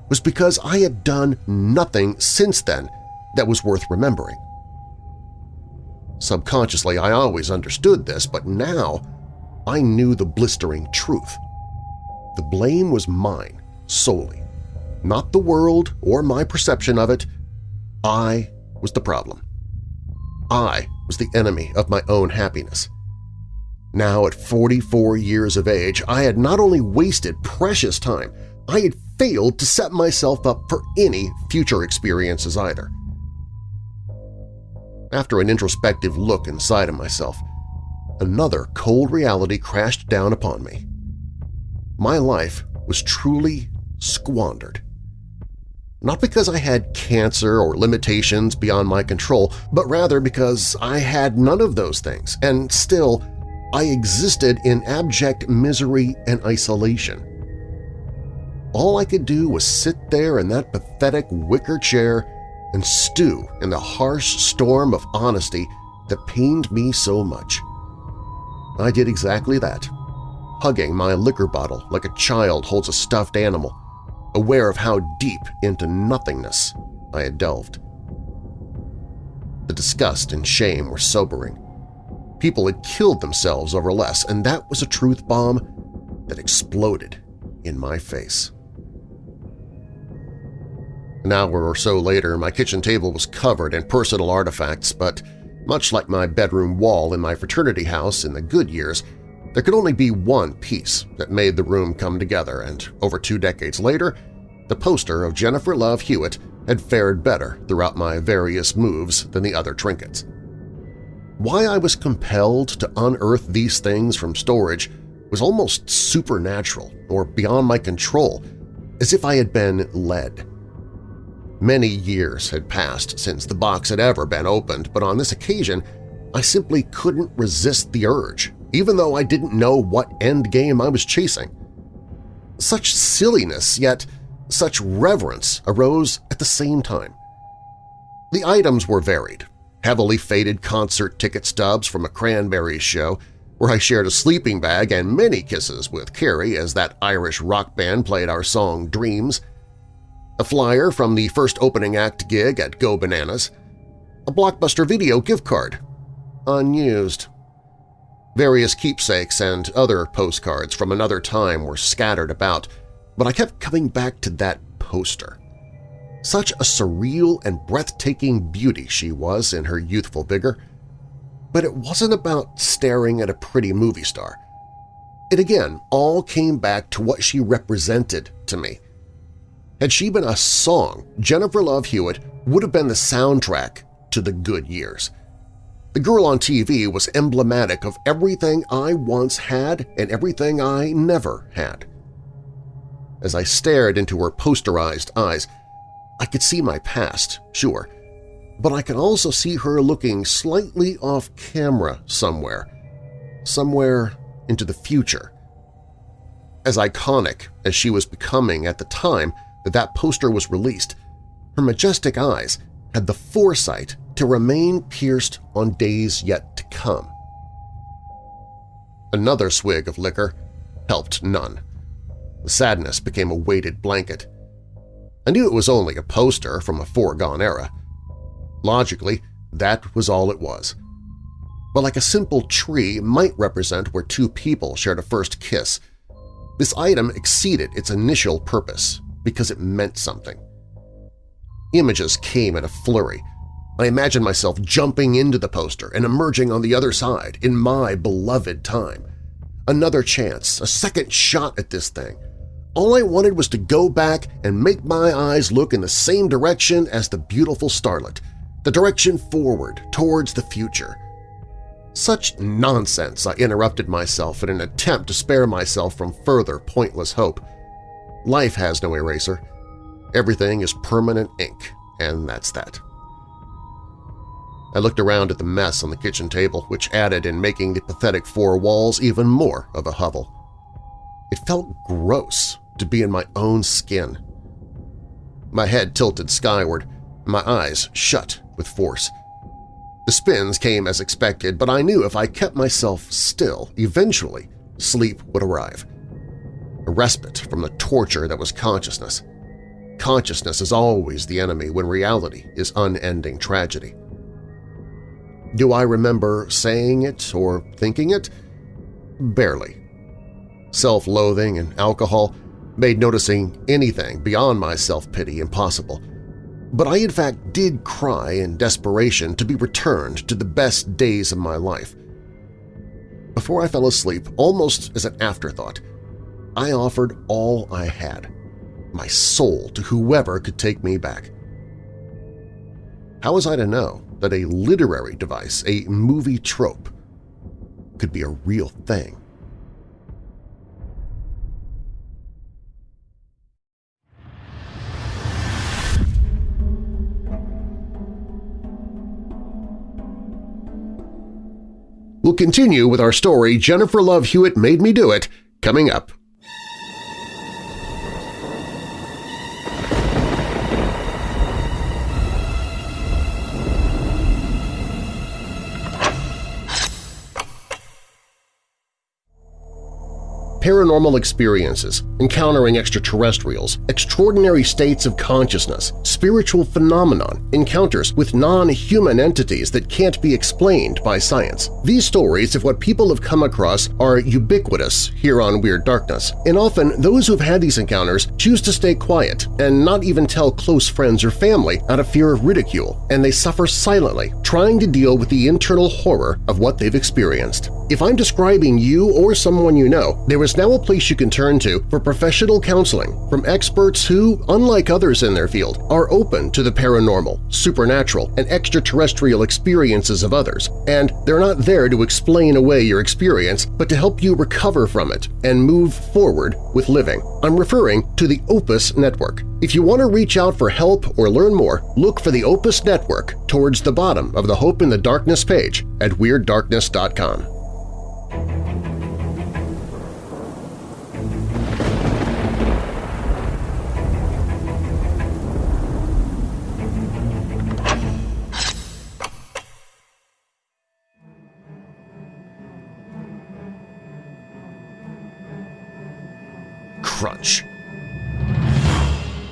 was because I had done nothing since then that was worth remembering. Subconsciously, I always understood this, but now I knew the blistering truth. The blame was mine solely, not the world or my perception of it. I was the problem. I was the enemy of my own happiness. Now at 44 years of age, I had not only wasted precious time, I had failed to set myself up for any future experiences either. After an introspective look inside of myself, another cold reality crashed down upon me. My life was truly squandered. not because I had cancer or limitations beyond my control, but rather because I had none of those things, and still I existed in abject misery and isolation. All I could do was sit there in that pathetic wicker chair and stew in the harsh storm of honesty that pained me so much. I did exactly that, hugging my liquor bottle like a child holds a stuffed animal, aware of how deep into nothingness I had delved. The disgust and shame were sobering. People had killed themselves over less, and that was a truth bomb that exploded in my face. An hour or so later, my kitchen table was covered in personal artifacts, but much like my bedroom wall in my fraternity house in the good years, there could only be one piece that made the room come together, and over two decades later, the poster of Jennifer Love Hewitt had fared better throughout my various moves than the other trinkets. Why I was compelled to unearth these things from storage was almost supernatural or beyond my control, as if I had been led. Many years had passed since the box had ever been opened, but on this occasion I simply couldn't resist the urge even though I didn't know what end game I was chasing. Such silliness, yet such reverence arose at the same time. The items were varied, heavily faded concert ticket stubs from a Cranberries show where I shared a sleeping bag and many kisses with Carrie as that Irish rock band played our song Dreams, a flyer from the first opening act gig at Go Bananas, a Blockbuster video gift card, unused, Various keepsakes and other postcards from another time were scattered about, but I kept coming back to that poster. Such a surreal and breathtaking beauty she was in her youthful vigor. But it wasn't about staring at a pretty movie star. It again all came back to what she represented to me. Had she been a song, Jennifer Love Hewitt would have been the soundtrack to the good years. The girl on TV was emblematic of everything I once had and everything I never had. As I stared into her posterized eyes, I could see my past, sure, but I could also see her looking slightly off-camera somewhere, somewhere into the future. As iconic as she was becoming at the time that that poster was released, her majestic eyes had the foresight to remain pierced on days yet to come. Another swig of liquor helped none. The sadness became a weighted blanket. I knew it was only a poster from a foregone era. Logically, that was all it was. But like a simple tree might represent where two people shared a first kiss, this item exceeded its initial purpose because it meant something. Images came in a flurry, I imagined myself jumping into the poster and emerging on the other side in my beloved time. Another chance, a second shot at this thing. All I wanted was to go back and make my eyes look in the same direction as the beautiful starlet, the direction forward, towards the future. Such nonsense, I interrupted myself in an attempt to spare myself from further pointless hope. Life has no eraser. Everything is permanent ink, and that's that. I looked around at the mess on the kitchen table, which added in making the pathetic four walls even more of a hovel. It felt gross to be in my own skin. My head tilted skyward, my eyes shut with force. The spins came as expected, but I knew if I kept myself still, eventually sleep would arrive. A respite from the torture that was consciousness. Consciousness is always the enemy when reality is unending tragedy. Do I remember saying it or thinking it? Barely. Self-loathing and alcohol made noticing anything beyond my self-pity impossible. But I in fact did cry in desperation to be returned to the best days of my life. Before I fell asleep, almost as an afterthought, I offered all I had, my soul to whoever could take me back. How was I to know that a literary device, a movie trope, could be a real thing. We'll continue with our story Jennifer Love Hewitt Made Me Do It coming up paranormal experiences, encountering extraterrestrials, extraordinary states of consciousness, spiritual phenomenon, encounters with non-human entities that can't be explained by science. These stories of what people have come across are ubiquitous here on Weird Darkness, and often those who've had these encounters choose to stay quiet and not even tell close friends or family out of fear of ridicule, and they suffer silently, trying to deal with the internal horror of what they've experienced. If I'm describing you or someone you know, there is now a place you can turn to for professional counseling from experts who, unlike others in their field, are open to the paranormal, supernatural, and extraterrestrial experiences of others, and they're not there to explain away your experience but to help you recover from it and move forward with living. I'm referring to the Opus Network. If you want to reach out for help or learn more, look for the Opus Network towards the bottom of the Hope in the Darkness page at WeirdDarkness.com. crunch.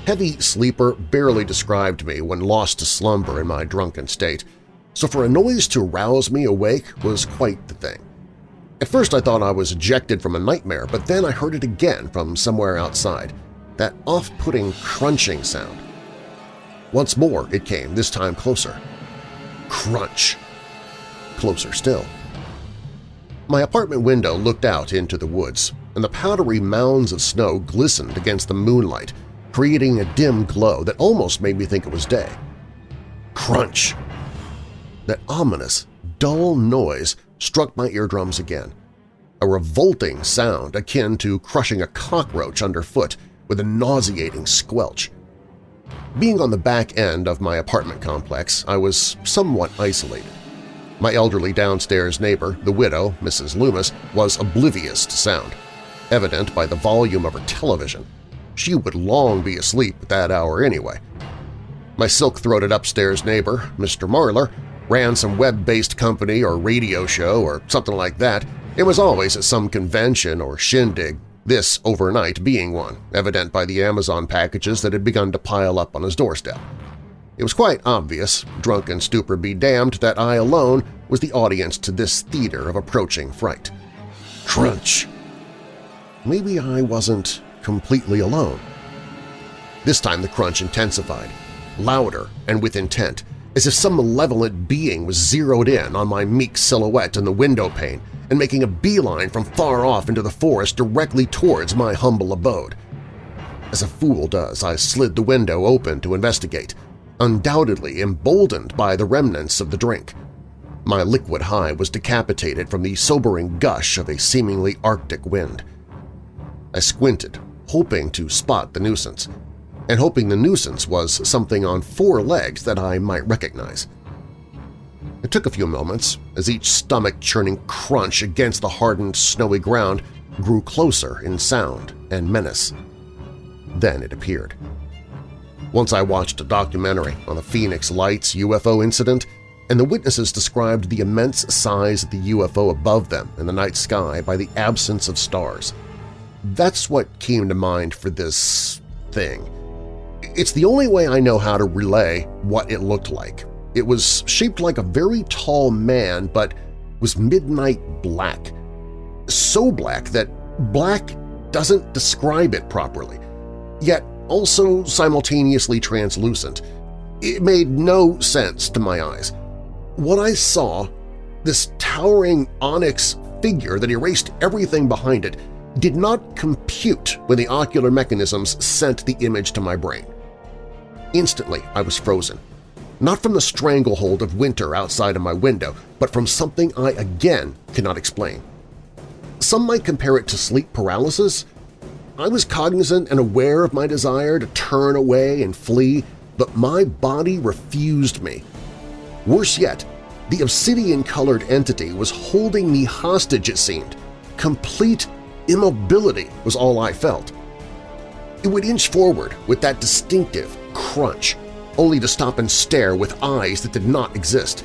Heavy sleeper barely described me when lost to slumber in my drunken state, so for a noise to rouse me awake was quite the thing. At first I thought I was ejected from a nightmare, but then I heard it again from somewhere outside, that off-putting crunching sound. Once more it came, this time closer. Crunch. Closer still. My apartment window looked out into the woods, and the powdery mounds of snow glistened against the moonlight, creating a dim glow that almost made me think it was day. Crunch! That ominous, dull noise struck my eardrums again, a revolting sound akin to crushing a cockroach underfoot with a nauseating squelch. Being on the back end of my apartment complex, I was somewhat isolated. My elderly downstairs neighbor, the widow, Mrs. Loomis, was oblivious to sound evident by the volume of her television. She would long be asleep at that hour anyway. My silk-throated upstairs neighbor, Mr. Marlar, ran some web-based company or radio show or something like that It was always at some convention or shindig, this overnight being one, evident by the Amazon packages that had begun to pile up on his doorstep. It was quite obvious, drunk and stupor be damned, that I alone was the audience to this theater of approaching fright. Crunch! Maybe I wasn't completely alone. This time the crunch intensified, louder and with intent, as if some malevolent being was zeroed in on my meek silhouette in the window pane and making a beeline from far off into the forest directly towards my humble abode. As a fool does, I slid the window open to investigate, undoubtedly emboldened by the remnants of the drink. My liquid high was decapitated from the sobering gush of a seemingly arctic wind. I squinted, hoping to spot the nuisance, and hoping the nuisance was something on four legs that I might recognize. It took a few moments as each stomach-churning crunch against the hardened, snowy ground grew closer in sound and menace. Then it appeared. Once I watched a documentary on the Phoenix Lights UFO incident, and the witnesses described the immense size of the UFO above them in the night sky by the absence of stars – that's what came to mind for this thing. It's the only way I know how to relay what it looked like. It was shaped like a very tall man but was midnight black. So black that black doesn't describe it properly, yet also simultaneously translucent. It made no sense to my eyes. What I saw, this towering onyx figure that erased everything behind it, did not compute when the ocular mechanisms sent the image to my brain. Instantly, I was frozen. Not from the stranglehold of winter outside of my window, but from something I again cannot explain. Some might compare it to sleep paralysis. I was cognizant and aware of my desire to turn away and flee, but my body refused me. Worse yet, The obsidian-colored entity was holding me hostage, it seemed. Complete immobility was all I felt. It would inch forward with that distinctive crunch, only to stop and stare with eyes that did not exist.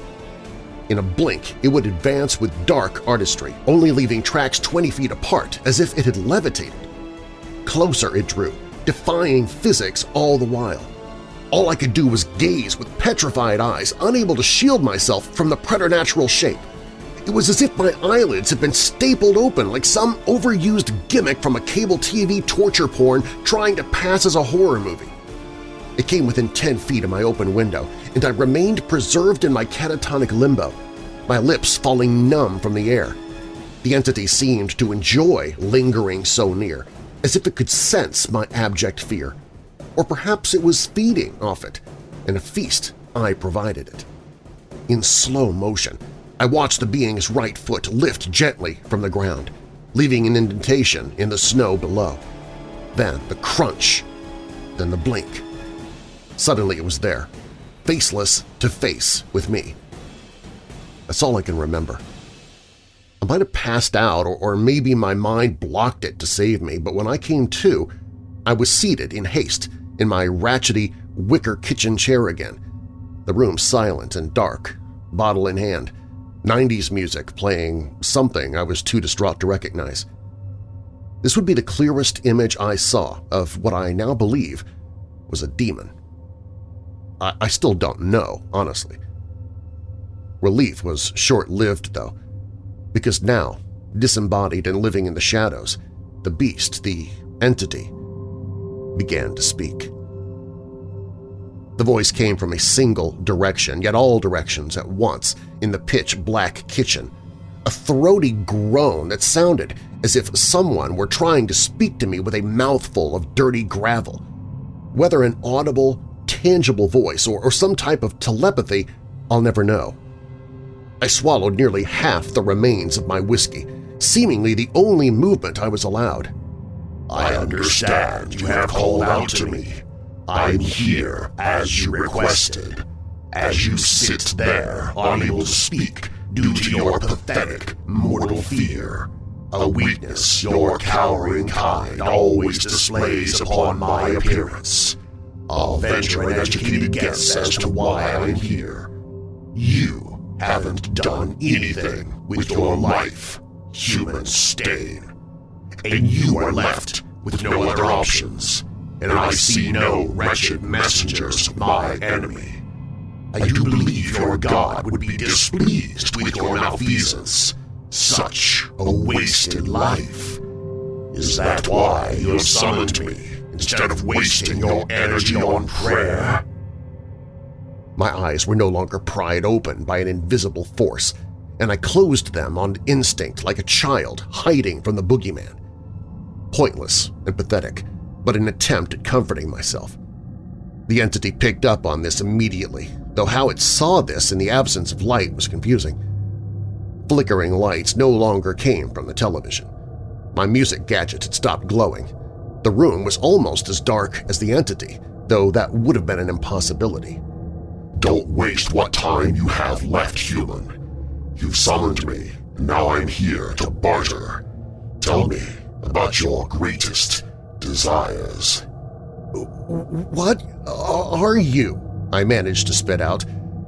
In a blink, it would advance with dark artistry, only leaving tracks 20 feet apart as if it had levitated. Closer it drew, defying physics all the while. All I could do was gaze with petrified eyes, unable to shield myself from the preternatural shape. It was as if my eyelids had been stapled open like some overused gimmick from a cable TV torture porn trying to pass as a horror movie. It came within 10 feet of my open window, and I remained preserved in my catatonic limbo, my lips falling numb from the air. The entity seemed to enjoy lingering so near, as if it could sense my abject fear. Or perhaps it was feeding off it, and a feast I provided it. In slow motion, I watched the being's right foot lift gently from the ground, leaving an indentation in the snow below. Then the crunch, then the blink. Suddenly it was there, faceless to face with me. That's all I can remember. I might have passed out or, maybe my mind blocked it to save me, but when I came to, I was seated in haste in my ratchety wicker kitchen chair again, the room silent and dark, bottle in hand, 90s music playing something I was too distraught to recognize. This would be the clearest image I saw of what I now believe was a demon. I, I still don't know, honestly. Relief was short-lived, though, because now, disembodied and living in the shadows, the beast, the entity, began to speak. The voice came from a single direction, yet all directions at once, in the pitch-black kitchen, a throaty groan that sounded as if someone were trying to speak to me with a mouthful of dirty gravel. Whether an audible, tangible voice or, or some type of telepathy, I'll never know. I swallowed nearly half the remains of my whiskey, seemingly the only movement I was allowed. I understand you have called out to me. I'm here as you requested. As you sit there, unable to speak due to your pathetic mortal fear, a weakness your cowering kind always displays upon my appearance. I'll venture an educated guess as to why I'm here. You haven't done anything with your life, human stain. And you are left with no other options, and I see no wretched messengers of my enemy. I do believe your god would be displeased with your malfeasance. Such a wasted life. Is that why you summoned me, instead of wasting your energy on prayer? My eyes were no longer pried open by an invisible force, and I closed them on instinct like a child hiding from the boogeyman. Pointless and pathetic, but an attempt at comforting myself. The entity picked up on this immediately, though how it saw this in the absence of light was confusing. Flickering lights no longer came from the television. My music gadget had stopped glowing. The room was almost as dark as the entity, though that would have been an impossibility. Don't waste what time you have left, human. You've summoned me, and now I'm here to barter. Tell me about your greatest desires. What are you? I managed to spit out,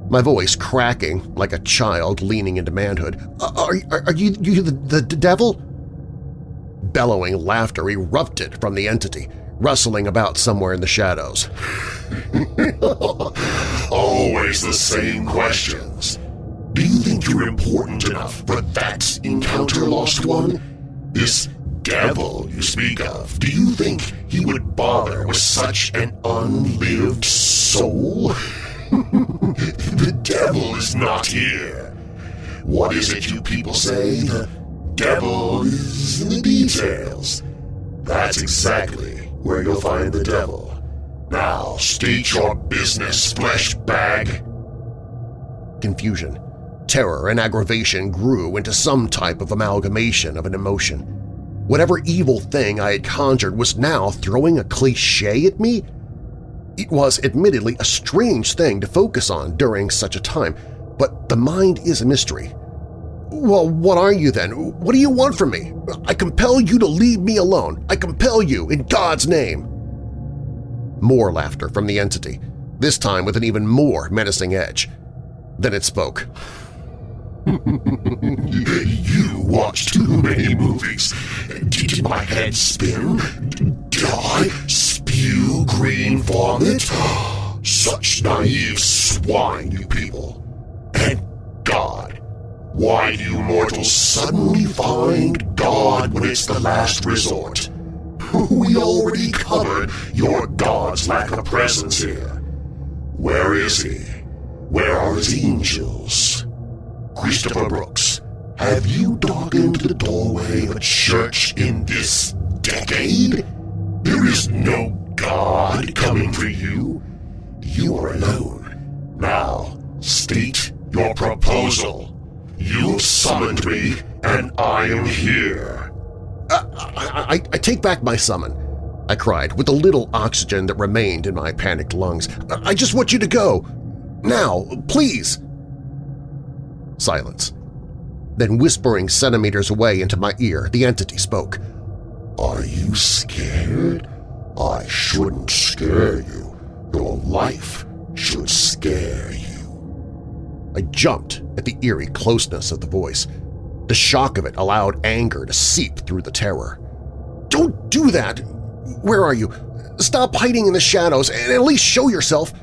my voice cracking like a child leaning into manhood. Are, are, are you, you the, the devil? Bellowing laughter erupted from the entity, rustling about somewhere in the shadows. *laughs* Always the same questions. Do you think you're important enough for that encounter, Lost One? This devil you speak of, do you think he would bother with such an unlived soul? *laughs* the devil is not here. What is it you people say? The devil is in the details. That's exactly where you'll find the devil. Now, state your business, flesh bag. Confusion, terror, and aggravation grew into some type of amalgamation of an emotion. Whatever evil thing I had conjured was now throwing a cliche at me? It was admittedly a strange thing to focus on during such a time, but the mind is a mystery. Well, what are you then? What do you want from me? I compel you to leave me alone. I compel you in God's name. More laughter from the entity, this time with an even more menacing edge. Then it spoke. *laughs* you watch too many movies. Did my head spin? Did I spew green vomit? Such naive swine, you people. And God. Why do you mortals suddenly find God when it's the last resort? *laughs* We already covered your God's lack of presence here. Where is he? Where are his angels? Christopher Brooks, have you darkened the doorway of a church in this decade? There is no God coming for you. You are alone. Now, state your proposal. You summoned me, and I am here. Uh, I, I, I take back my summon, I cried with the little oxygen that remained in my panicked lungs. I just want you to go. Now, please. Silence. Then whispering centimeters away into my ear, the entity spoke. Are you scared? I shouldn't scare you. Your life should scare you. I jumped at the eerie closeness of the voice. The shock of it allowed anger to seep through the terror. Don't do that! Where are you? Stop hiding in the shadows and at least show yourself!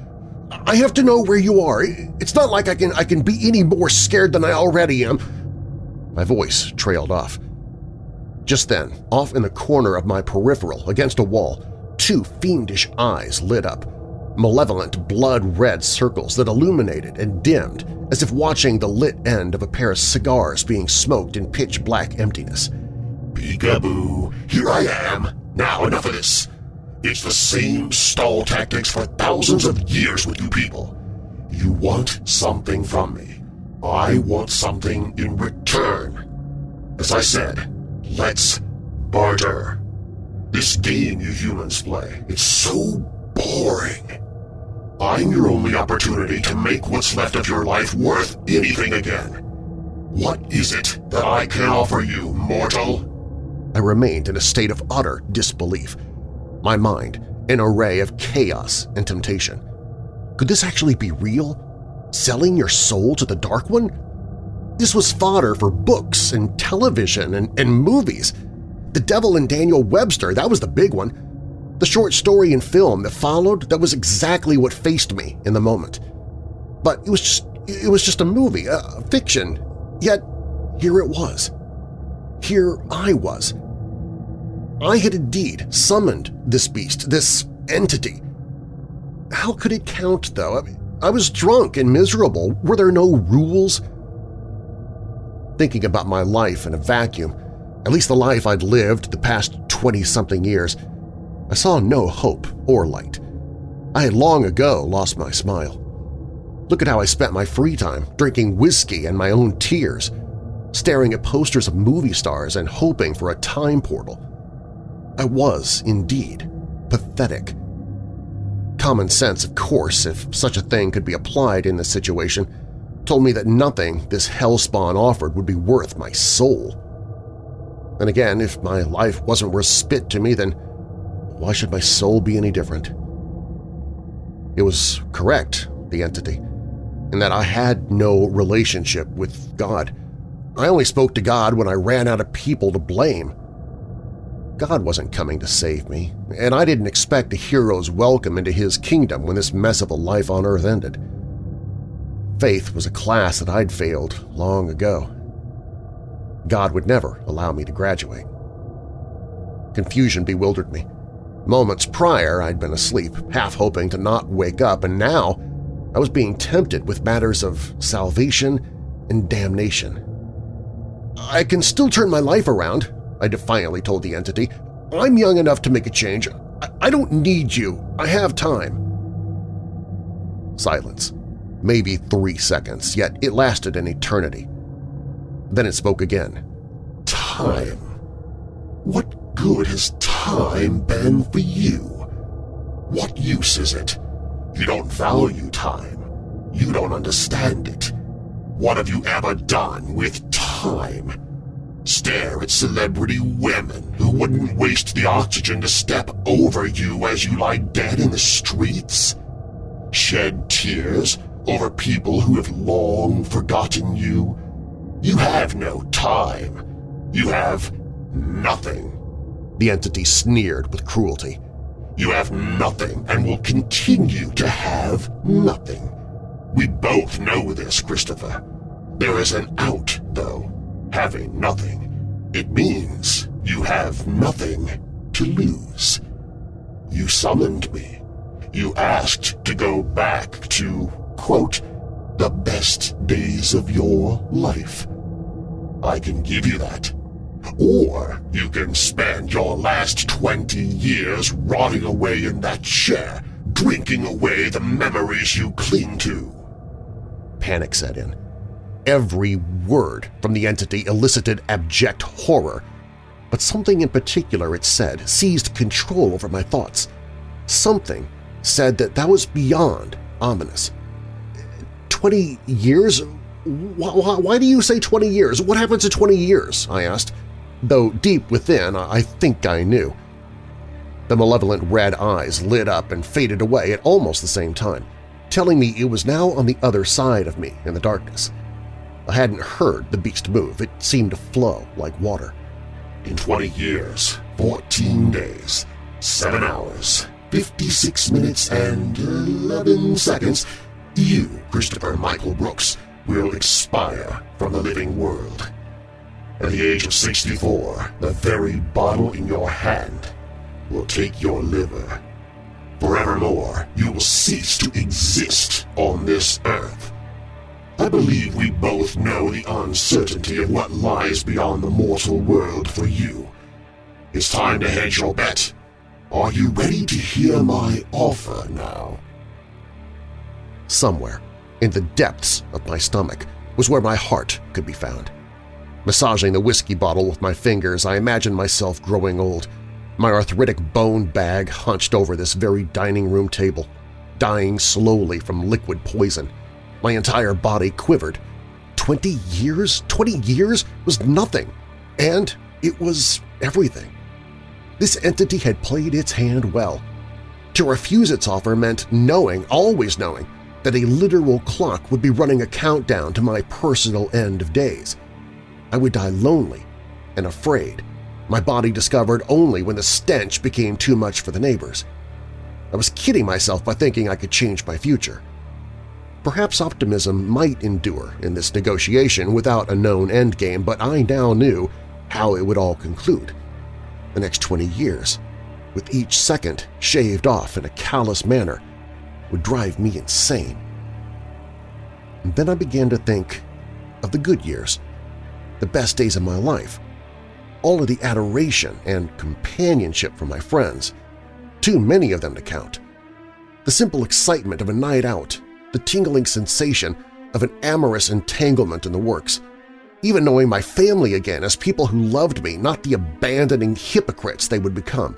I have to know where you are. It's not like I can, I can be any more scared than I already am. My voice trailed off. Just then, off in the corner of my peripheral against a wall, two fiendish eyes lit up, malevolent blood-red circles that illuminated and dimmed as if watching the lit end of a pair of cigars being smoked in pitch-black emptiness. Peekaboo, here I am. Now enough of this. It's the same stall tactics for thousands of years with you people. You want something from me. I want something in return. As I said, let's barter. This game you humans play, it's so boring. I'm your only opportunity to make what's left of your life worth anything again. What is it that I can offer you, mortal? I remained in a state of utter disbelief, my mind an array of chaos and temptation. Could this actually be real? Selling your soul to the Dark One? This was fodder for books and television and, and movies. The Devil and Daniel Webster, that was the big one. The short story and film that followed, that was exactly what faced me in the moment. But it was just, it was just a movie, a, a fiction, yet here it was. Here I was, I had indeed summoned this beast, this entity. How could it count, though? I, mean, I was drunk and miserable. Were there no rules? Thinking about my life in a vacuum, at least the life I'd lived the past 20-something years, I saw no hope or light. I had long ago lost my smile. Look at how I spent my free time, drinking whiskey and my own tears, staring at posters of movie stars and hoping for a time portal. I was, indeed, pathetic. Common sense, of course, if such a thing could be applied in this situation, told me that nothing this hellspawn offered would be worth my soul. And again, if my life wasn't worth spit to me, then why should my soul be any different? It was correct, the entity, in that I had no relationship with God. I only spoke to God when I ran out of people to blame. God wasn't coming to save me, and I didn't expect a hero's welcome into his kingdom when this mess of a life on Earth ended. Faith was a class that I'd failed long ago. God would never allow me to graduate. Confusion bewildered me. Moments prior, I'd been asleep, half hoping to not wake up, and now I was being tempted with matters of salvation and damnation. I can still turn my life around, I defiantly told the entity. I'm young enough to make a change. I, I don't need you. I have time. Silence. Maybe three seconds, yet it lasted an eternity. Then it spoke again. Time. What good has time been for you? What use is it? You don't value time. You don't understand it. What have you ever done with time? Stare at celebrity women who wouldn't waste the oxygen to step over you as you lie dead in the streets? Shed tears over people who have long forgotten you? You have no time. You have nothing. The entity sneered with cruelty. You have nothing and will continue to have nothing. We both know this, Christopher. There is an out, though. Having nothing. It means you have nothing to lose. You summoned me. You asked to go back to, quote, the best days of your life. I can give you that. Or you can spend your last 20 years rotting away in that chair, drinking away the memories you cling to. Panic set in. Every word from the entity elicited abject horror, but something in particular it said seized control over my thoughts. Something said that that was beyond ominous. Twenty years? Why, why, do you say 20 years? What happens in 20 years? I asked, though deep within I think I knew. The malevolent red eyes lit up and faded away at almost the same time, telling me it was now on the other side of me in the darkness. I hadn't heard the beast move. It seemed to flow like water. In 20 years, 14 days, 7 hours, 56 minutes and 11 seconds, you, Christopher Michael Brooks, will expire from the living world. At the age of 64, the very bottle in your hand will take your liver. Forevermore, you will cease to exist on this earth. I believe we both know the uncertainty of what lies beyond the mortal world for you. It's time to hedge your bet. Are you ready to hear my offer now? Somewhere, in the depths of my stomach, was where my heart could be found. Massaging the whiskey bottle with my fingers, I imagined myself growing old, my arthritic bone bag hunched over this very dining room table, dying slowly from liquid poison. My entire body quivered. Twenty years? Twenty years was nothing, and it was everything. This entity had played its hand well. To refuse its offer meant knowing, always knowing, that a literal clock would be running a countdown to my personal end of days. I would die lonely and afraid, my body discovered only when the stench became too much for the neighbors. I was kidding myself by thinking I could change my future. Perhaps optimism might endure in this negotiation without a known endgame, but I now knew how it would all conclude. The next 20 years, with each second shaved off in a callous manner, would drive me insane. And then I began to think of the good years, the best days of my life, all of the adoration and companionship from my friends, too many of them to count, the simple excitement of a night out, the tingling sensation of an amorous entanglement in the works, even knowing my family again as people who loved me, not the abandoning hypocrites they would become.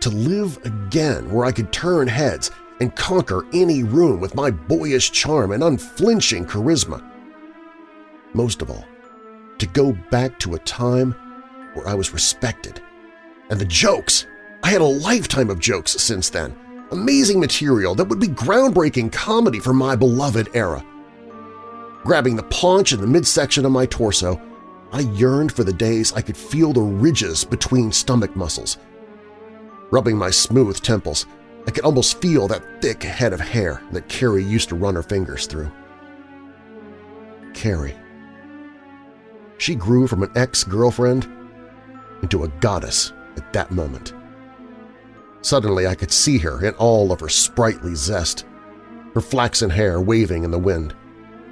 To live again where I could turn heads and conquer any room with my boyish charm and unflinching charisma. Most of all, to go back to a time where I was respected. And the jokes! I had a lifetime of jokes since then. Amazing material that would be groundbreaking comedy for my beloved era. Grabbing the paunch in the midsection of my torso, I yearned for the days I could feel the ridges between stomach muscles. Rubbing my smooth temples, I could almost feel that thick head of hair that Carrie used to run her fingers through. Carrie. She grew from an ex-girlfriend into a goddess at that moment. Suddenly I could see her in all of her sprightly zest, her flaxen hair waving in the wind,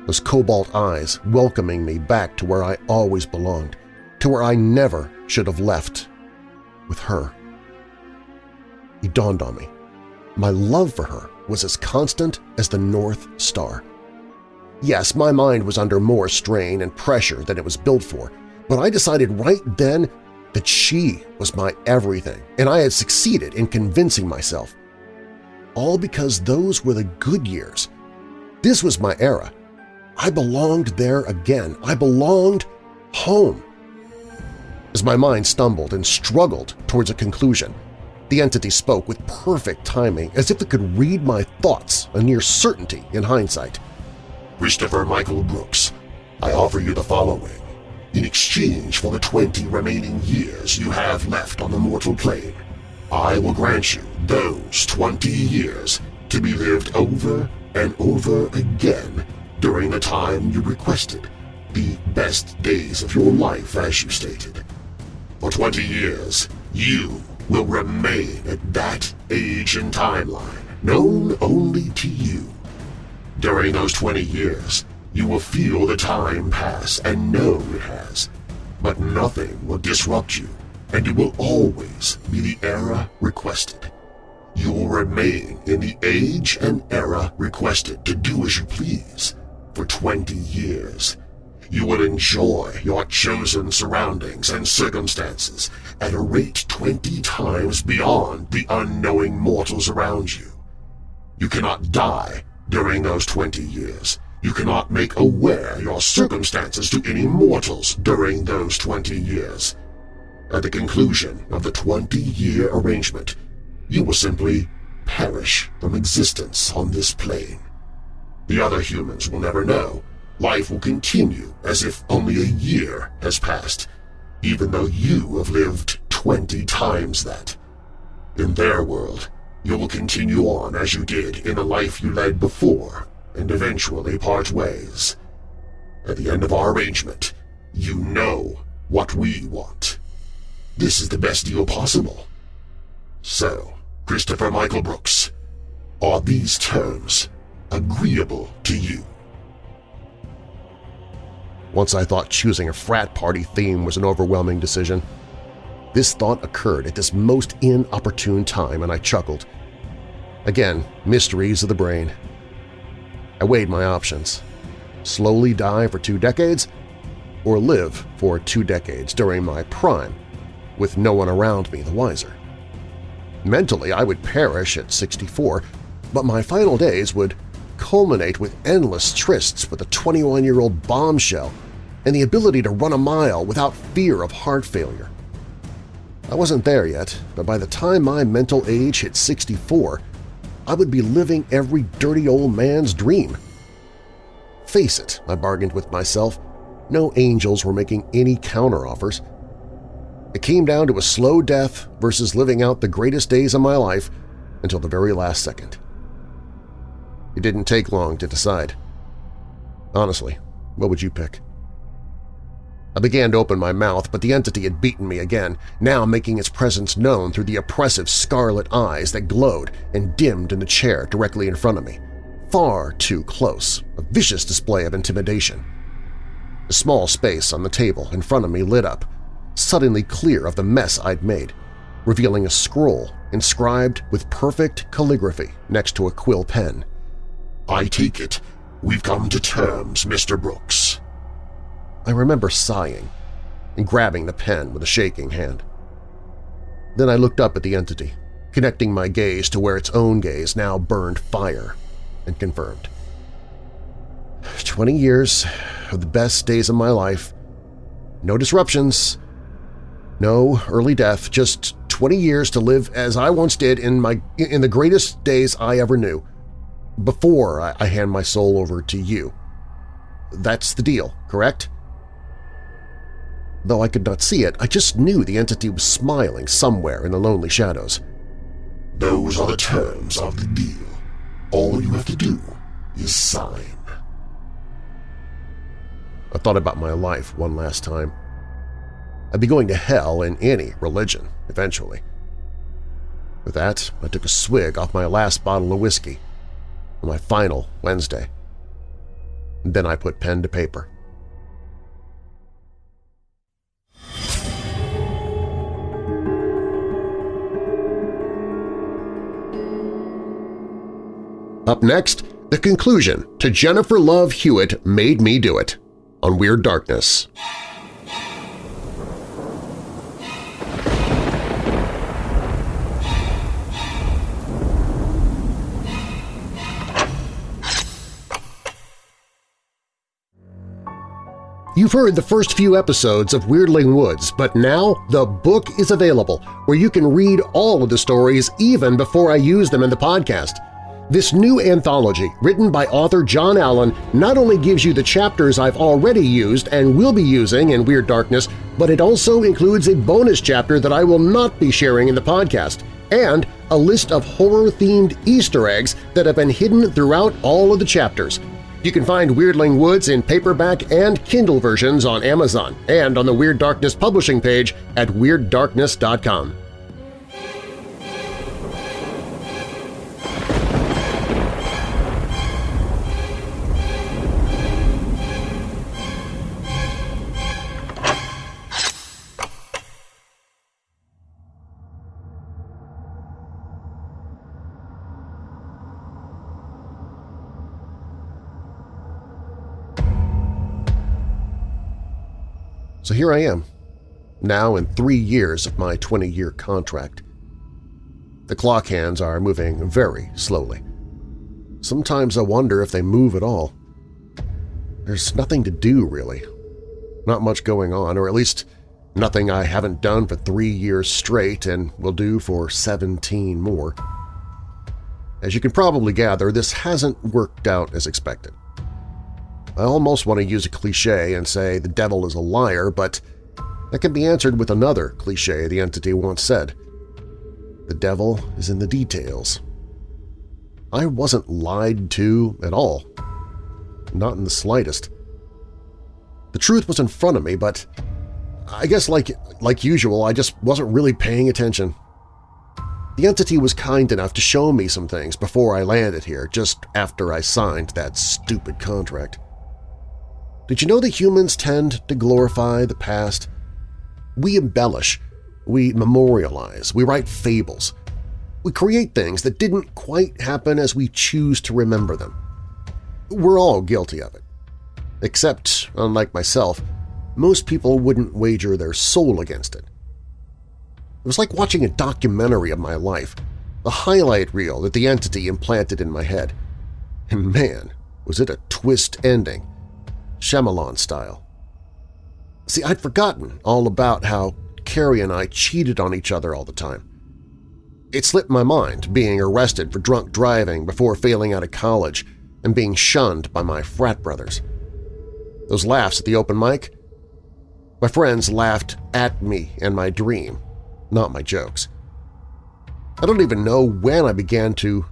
those cobalt eyes welcoming me back to where I always belonged, to where I never should have left with her. It dawned on me. My love for her was as constant as the North Star. Yes, my mind was under more strain and pressure than it was built for, but I decided right then that she was my everything, and I had succeeded in convincing myself. All because those were the good years. This was my era. I belonged there again. I belonged home. As my mind stumbled and struggled towards a conclusion, the entity spoke with perfect timing, as if it could read my thoughts, a near certainty in hindsight. Christopher Michael Brooks, I offer you the following. In exchange for the 20 remaining years you have left on the mortal plane, I will grant you those 20 years to be lived over and over again during the time you requested, the best days of your life as you stated. For 20 years, you will remain at that age and timeline, known only to you. During those 20 years, you will feel the time pass and know it has, but nothing will disrupt you, and you will always be the era requested. You will remain in the age and era requested to do as you please for 20 years. You will enjoy your chosen surroundings and circumstances at a rate 20 times beyond the unknowing mortals around you. You cannot die during those 20 years. You cannot make aware your circumstances to any mortals during those 20 years. At the conclusion of the 20-year arrangement, you will simply perish from existence on this plane. The other humans will never know. Life will continue as if only a year has passed, even though you have lived 20 times that. In their world, you will continue on as you did in the life you led before, and eventually part ways. At the end of our arrangement, you know what we want. This is the best deal possible. So, Christopher Michael Brooks, are these terms agreeable to you? Once I thought choosing a frat party theme was an overwhelming decision. This thought occurred at this most inopportune time, and I chuckled. Again, mysteries of the brain. I weighed my options. Slowly die for two decades, or live for two decades during my prime, with no one around me the wiser. Mentally, I would perish at 64, but my final days would culminate with endless trysts with a 21-year-old bombshell and the ability to run a mile without fear of heart failure. I wasn't there yet, but by the time my mental age hit 64, I would be living every dirty old man's dream. Face it, I bargained with myself, no angels were making any counteroffers. It came down to a slow death versus living out the greatest days of my life until the very last second. It didn't take long to decide. Honestly, what would you pick? I began to open my mouth, but the entity had beaten me again, now making its presence known through the oppressive scarlet eyes that glowed and dimmed in the chair directly in front of me. Far too close, a vicious display of intimidation. The small space on the table in front of me lit up, suddenly clear of the mess I'd made, revealing a scroll inscribed with perfect calligraphy next to a quill pen. I take it we've come to terms, Mr. Brooks. I remember sighing and grabbing the pen with a shaking hand. Then I looked up at the entity, connecting my gaze to where its own gaze now burned fire, and confirmed. Twenty years of the best days of my life. No disruptions. No early death, just 20 years to live as I once did in my in the greatest days I ever knew, before I, I hand my soul over to you. That's the deal, correct? Though I could not see it, I just knew the entity was smiling somewhere in the lonely shadows. Those are the terms of the deal. All you have to do is sign. I thought about my life one last time. I'd be going to hell in any religion, eventually. With that, I took a swig off my last bottle of whiskey on my final Wednesday. Then I put pen to paper. Up next, the conclusion to Jennifer Love Hewitt Made Me Do It on Weird Darkness. You've heard the first few episodes of Weirdling Woods, but now the book is available where you can read all of the stories even before I use them in the podcast. This new anthology, written by author Jon Allen, not only gives you the chapters I've already used and will be using in Weird Darkness, but it also includes a bonus chapter that I will not be sharing in the podcast, and a list of horror-themed Easter eggs that have been hidden throughout all of the chapters – you can find Weirdling Woods in paperback and Kindle versions on Amazon and on the Weird Darkness publishing page at WeirdDarkness.com. So here I am, now in three years of my 20-year contract. The clock hands are moving very slowly. Sometimes I wonder if they move at all. There's nothing to do, really. Not much going on, or at least nothing I haven't done for three years straight and will do for 17 more. As you can probably gather, this hasn't worked out as expected. I almost want to use a cliche and say the devil is a liar, but that can be answered with another cliche the entity once said. The devil is in the details. I wasn't lied to at all. Not in the slightest. The truth was in front of me, but I guess like, like usual, I just wasn't really paying attention. The entity was kind enough to show me some things before I landed here, just after I signed that stupid contract. Did you know that humans tend to glorify the past? We embellish, we memorialize, we write fables. We create things that didn't quite happen as we choose to remember them. We're all guilty of it. Except, unlike myself, most people wouldn't wager their soul against it. It was like watching a documentary of my life, a highlight reel that the entity implanted in my head. And man, was it a twist ending Shyamalan style. See, I'd forgotten all about how Carrie and I cheated on each other all the time. It slipped my mind being arrested for drunk driving before failing out of college and being shunned by my frat brothers. Those laughs at the open mic? My friends laughed at me and my dream, not my jokes. I don't even know when I began to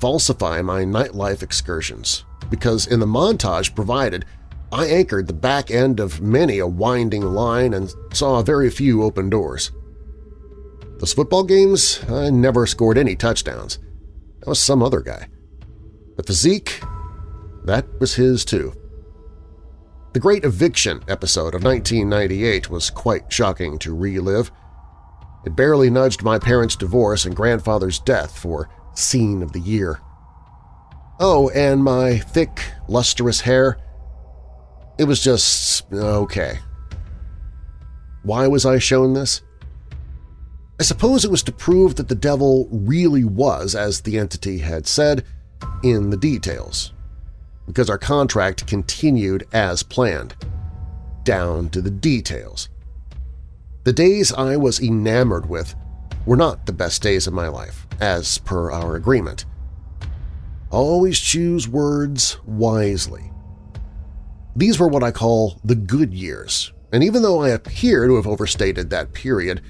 falsify my nightlife excursions, because in the montage provided I anchored the back end of many a winding line and saw very few open doors. Those football games, I never scored any touchdowns. That was some other guy. The physique, that was his too. The Great Eviction episode of 1998 was quite shocking to relive. It barely nudged my parents' divorce and grandfather's death for Scene of the Year. Oh, and my thick, lustrous hair – it was just okay. Why was I shown this? I suppose it was to prove that the devil really was, as the entity had said, in the details, because our contract continued as planned, down to the details. The days I was enamored with were not the best days of my life, as per our agreement. Always choose words wisely. These were what I call the good years, and even though I appear to have overstated that period,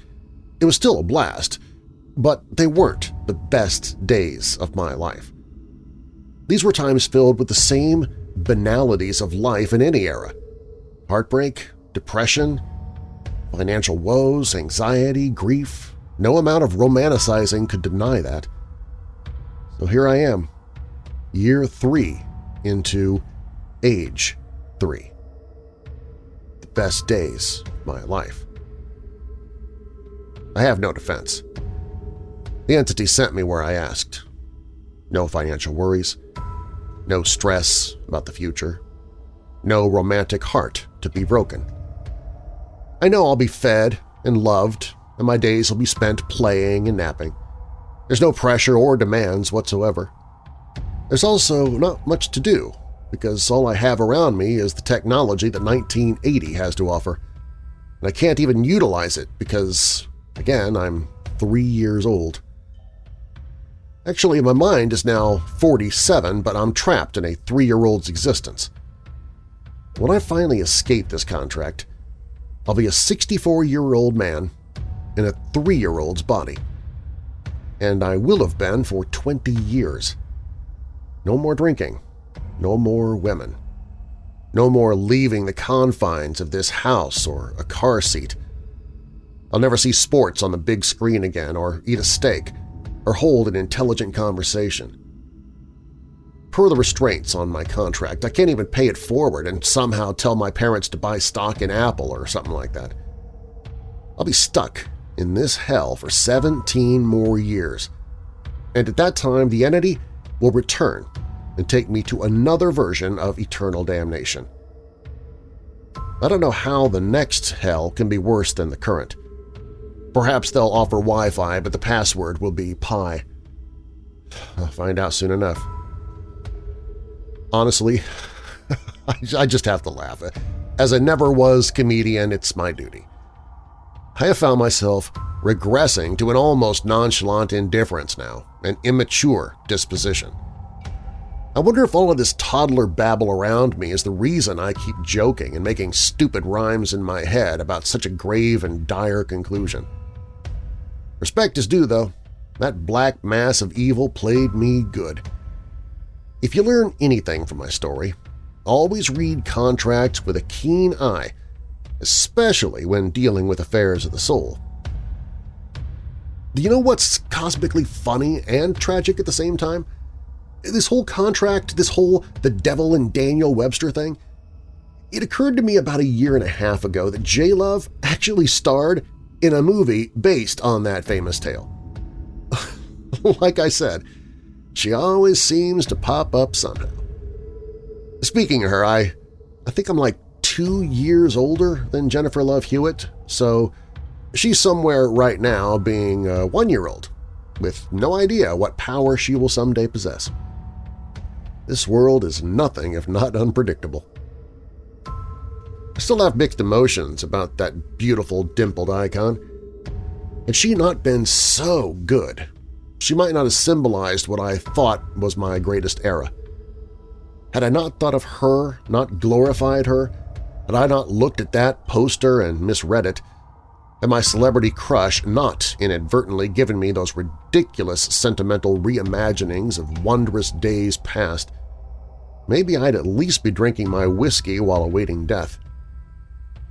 it was still a blast, but they weren't the best days of my life. These were times filled with the same banalities of life in any era – heartbreak, depression, financial woes, anxiety, grief. No amount of romanticizing could deny that. So here I am, year three into age 3. The best days of my life. I have no defense. The entity sent me where I asked. No financial worries, no stress about the future, no romantic heart to be broken. I know I'll be fed and loved, and my days will be spent playing and napping. There's no pressure or demands whatsoever. There's also not much to do, because all I have around me is the technology that 1980 has to offer. And I can't even utilize it because, again, I'm three years old. Actually, my mind is now 47, but I'm trapped in a three-year-old's existence. When I finally escape this contract, I'll be a 64-year-old man in a three-year-old's body. And I will have been for 20 years. No more drinking. No more women. No more leaving the confines of this house or a car seat. I'll never see sports on the big screen again or eat a steak or hold an intelligent conversation. Per the restraints on my contract, I can't even pay it forward and somehow tell my parents to buy stock in Apple or something like that. I'll be stuck in this hell for 17 more years, and at that time the entity will return and take me to another version of eternal damnation. I don't know how the next hell can be worse than the current. Perhaps they'll offer Wi-Fi, but the password will be pi. I'll find out soon enough. Honestly, *laughs* I just have to laugh. As a never-was comedian, it's my duty. I have found myself regressing to an almost nonchalant indifference now, an immature disposition. I wonder if all of this toddler babble around me is the reason I keep joking and making stupid rhymes in my head about such a grave and dire conclusion. Respect is due, though. That black mass of evil played me good. If you learn anything from my story, always read contracts with a keen eye, especially when dealing with affairs of the soul. Do you know what's cosmically funny and tragic at the same time? This whole contract, this whole the devil and Daniel Webster thing, it occurred to me about a year and a half ago that J-Love actually starred in a movie based on that famous tale. *laughs* like I said, she always seems to pop up somehow. Speaking of her, I, I think I'm like two years older than Jennifer Love Hewitt, so she's somewhere right now being uh, a one-year-old with no idea what power she will someday possess. This world is nothing if not unpredictable. I still have mixed emotions about that beautiful dimpled icon. Had she not been so good, she might not have symbolized what I thought was my greatest era. Had I not thought of her, not glorified her, had I not looked at that poster and misread it, had my celebrity crush not inadvertently given me those ridiculous sentimental reimaginings of wondrous days past, maybe I'd at least be drinking my whiskey while awaiting death.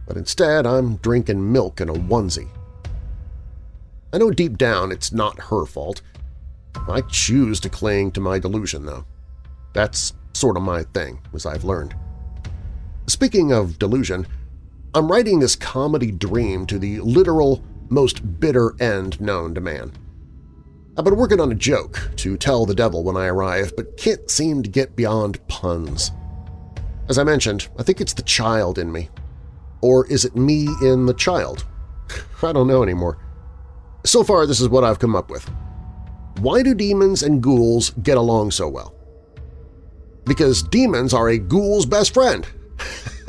But instead, I'm drinking milk in a onesie. I know deep down it's not her fault. I choose to cling to my delusion, though. That's sort of my thing, as I've learned. Speaking of delusion, I'm writing this comedy dream to the literal, most bitter end known to man. I've been working on a joke to tell the devil when I arrive, but can't seem to get beyond puns. As I mentioned, I think it's the child in me. Or is it me in the child? *laughs* I don't know anymore. So far, this is what I've come up with. Why do demons and ghouls get along so well? Because demons are a ghoul's best friend. *laughs*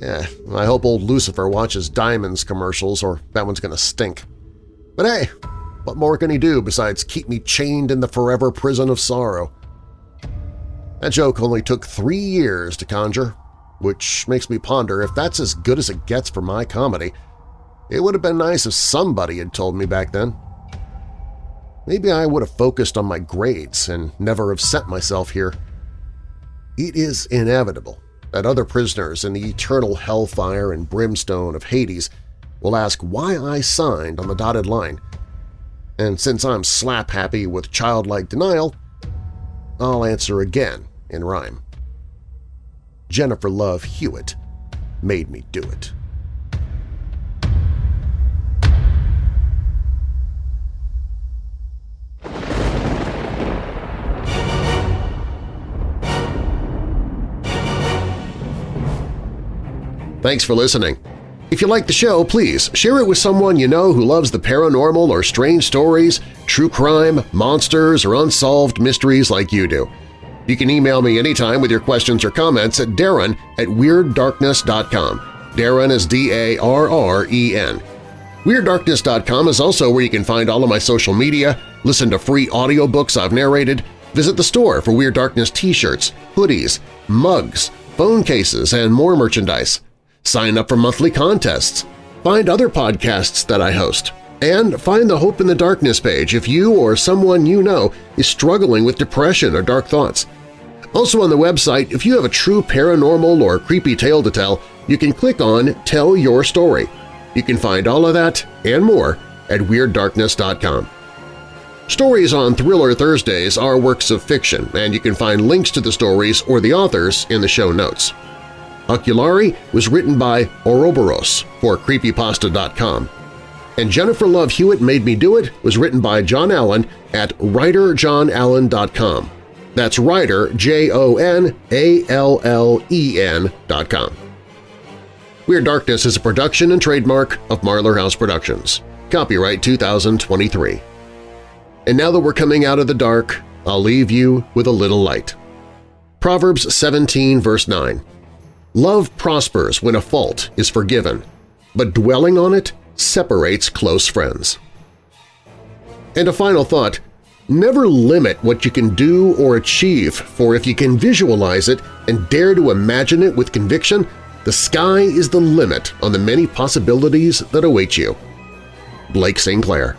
yeah, I hope old Lucifer watches Diamonds commercials or that one's going to stink. But hey, what more can he do besides keep me chained in the forever prison of sorrow? That joke only took three years to conjure, which makes me ponder if that's as good as it gets for my comedy. It would have been nice if somebody had told me back then. Maybe I would have focused on my grades and never have sent myself here. It is inevitable that other prisoners in the eternal hellfire and brimstone of Hades will ask why I signed on the dotted line – and since I'm slap-happy with childlike denial, I'll answer again in rhyme. Jennifer Love Hewitt made me do it. Thanks for listening. If you like the show, please share it with someone you know who loves the paranormal or strange stories, true crime, monsters, or unsolved mysteries like you do. You can email me anytime with your questions or comments at darren at WeirdDarkness.com. Darren is D-A-R-R-E-N. WeirdDarkness.com is also where you can find all of my social media, listen to free audiobooks I've narrated, visit the store for Weird Darkness t-shirts, hoodies, mugs, phone cases, and more merchandise. Sign up for monthly contests. Find other podcasts that I host. And find the Hope in the Darkness page if you or someone you know is struggling with depression or dark thoughts. Also on the website, if you have a true paranormal or creepy tale to tell, you can click on Tell Your Story. You can find all of that and more at WeirdDarkness.com. Stories on Thriller Thursdays are works of fiction, and you can find links to the stories or the authors in the show notes. Oculari was written by Ouroboros for Creepypasta.com, and Jennifer Love Hewitt Made Me Do It was written by Jon Allen at WriterJonAllen.com. That's writer, J-O-N-A-L-L-E-N dot com. Weird Darkness is a production and trademark of Marlar House Productions. Copyright 2023. And now that we're coming out of the dark, I'll leave you with a little light. Proverbs 17 verse 9 Love prospers when a fault is forgiven, but dwelling on it separates close friends. And a final thought, never limit what you can do or achieve, for if you can visualize it and dare to imagine it with conviction, the sky is the limit on the many possibilities that await you. Blake St. Clair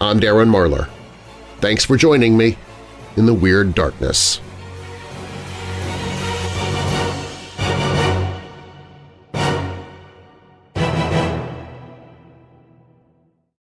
I'm Darren Marlar. Thanks for joining me in the Weird Darkness.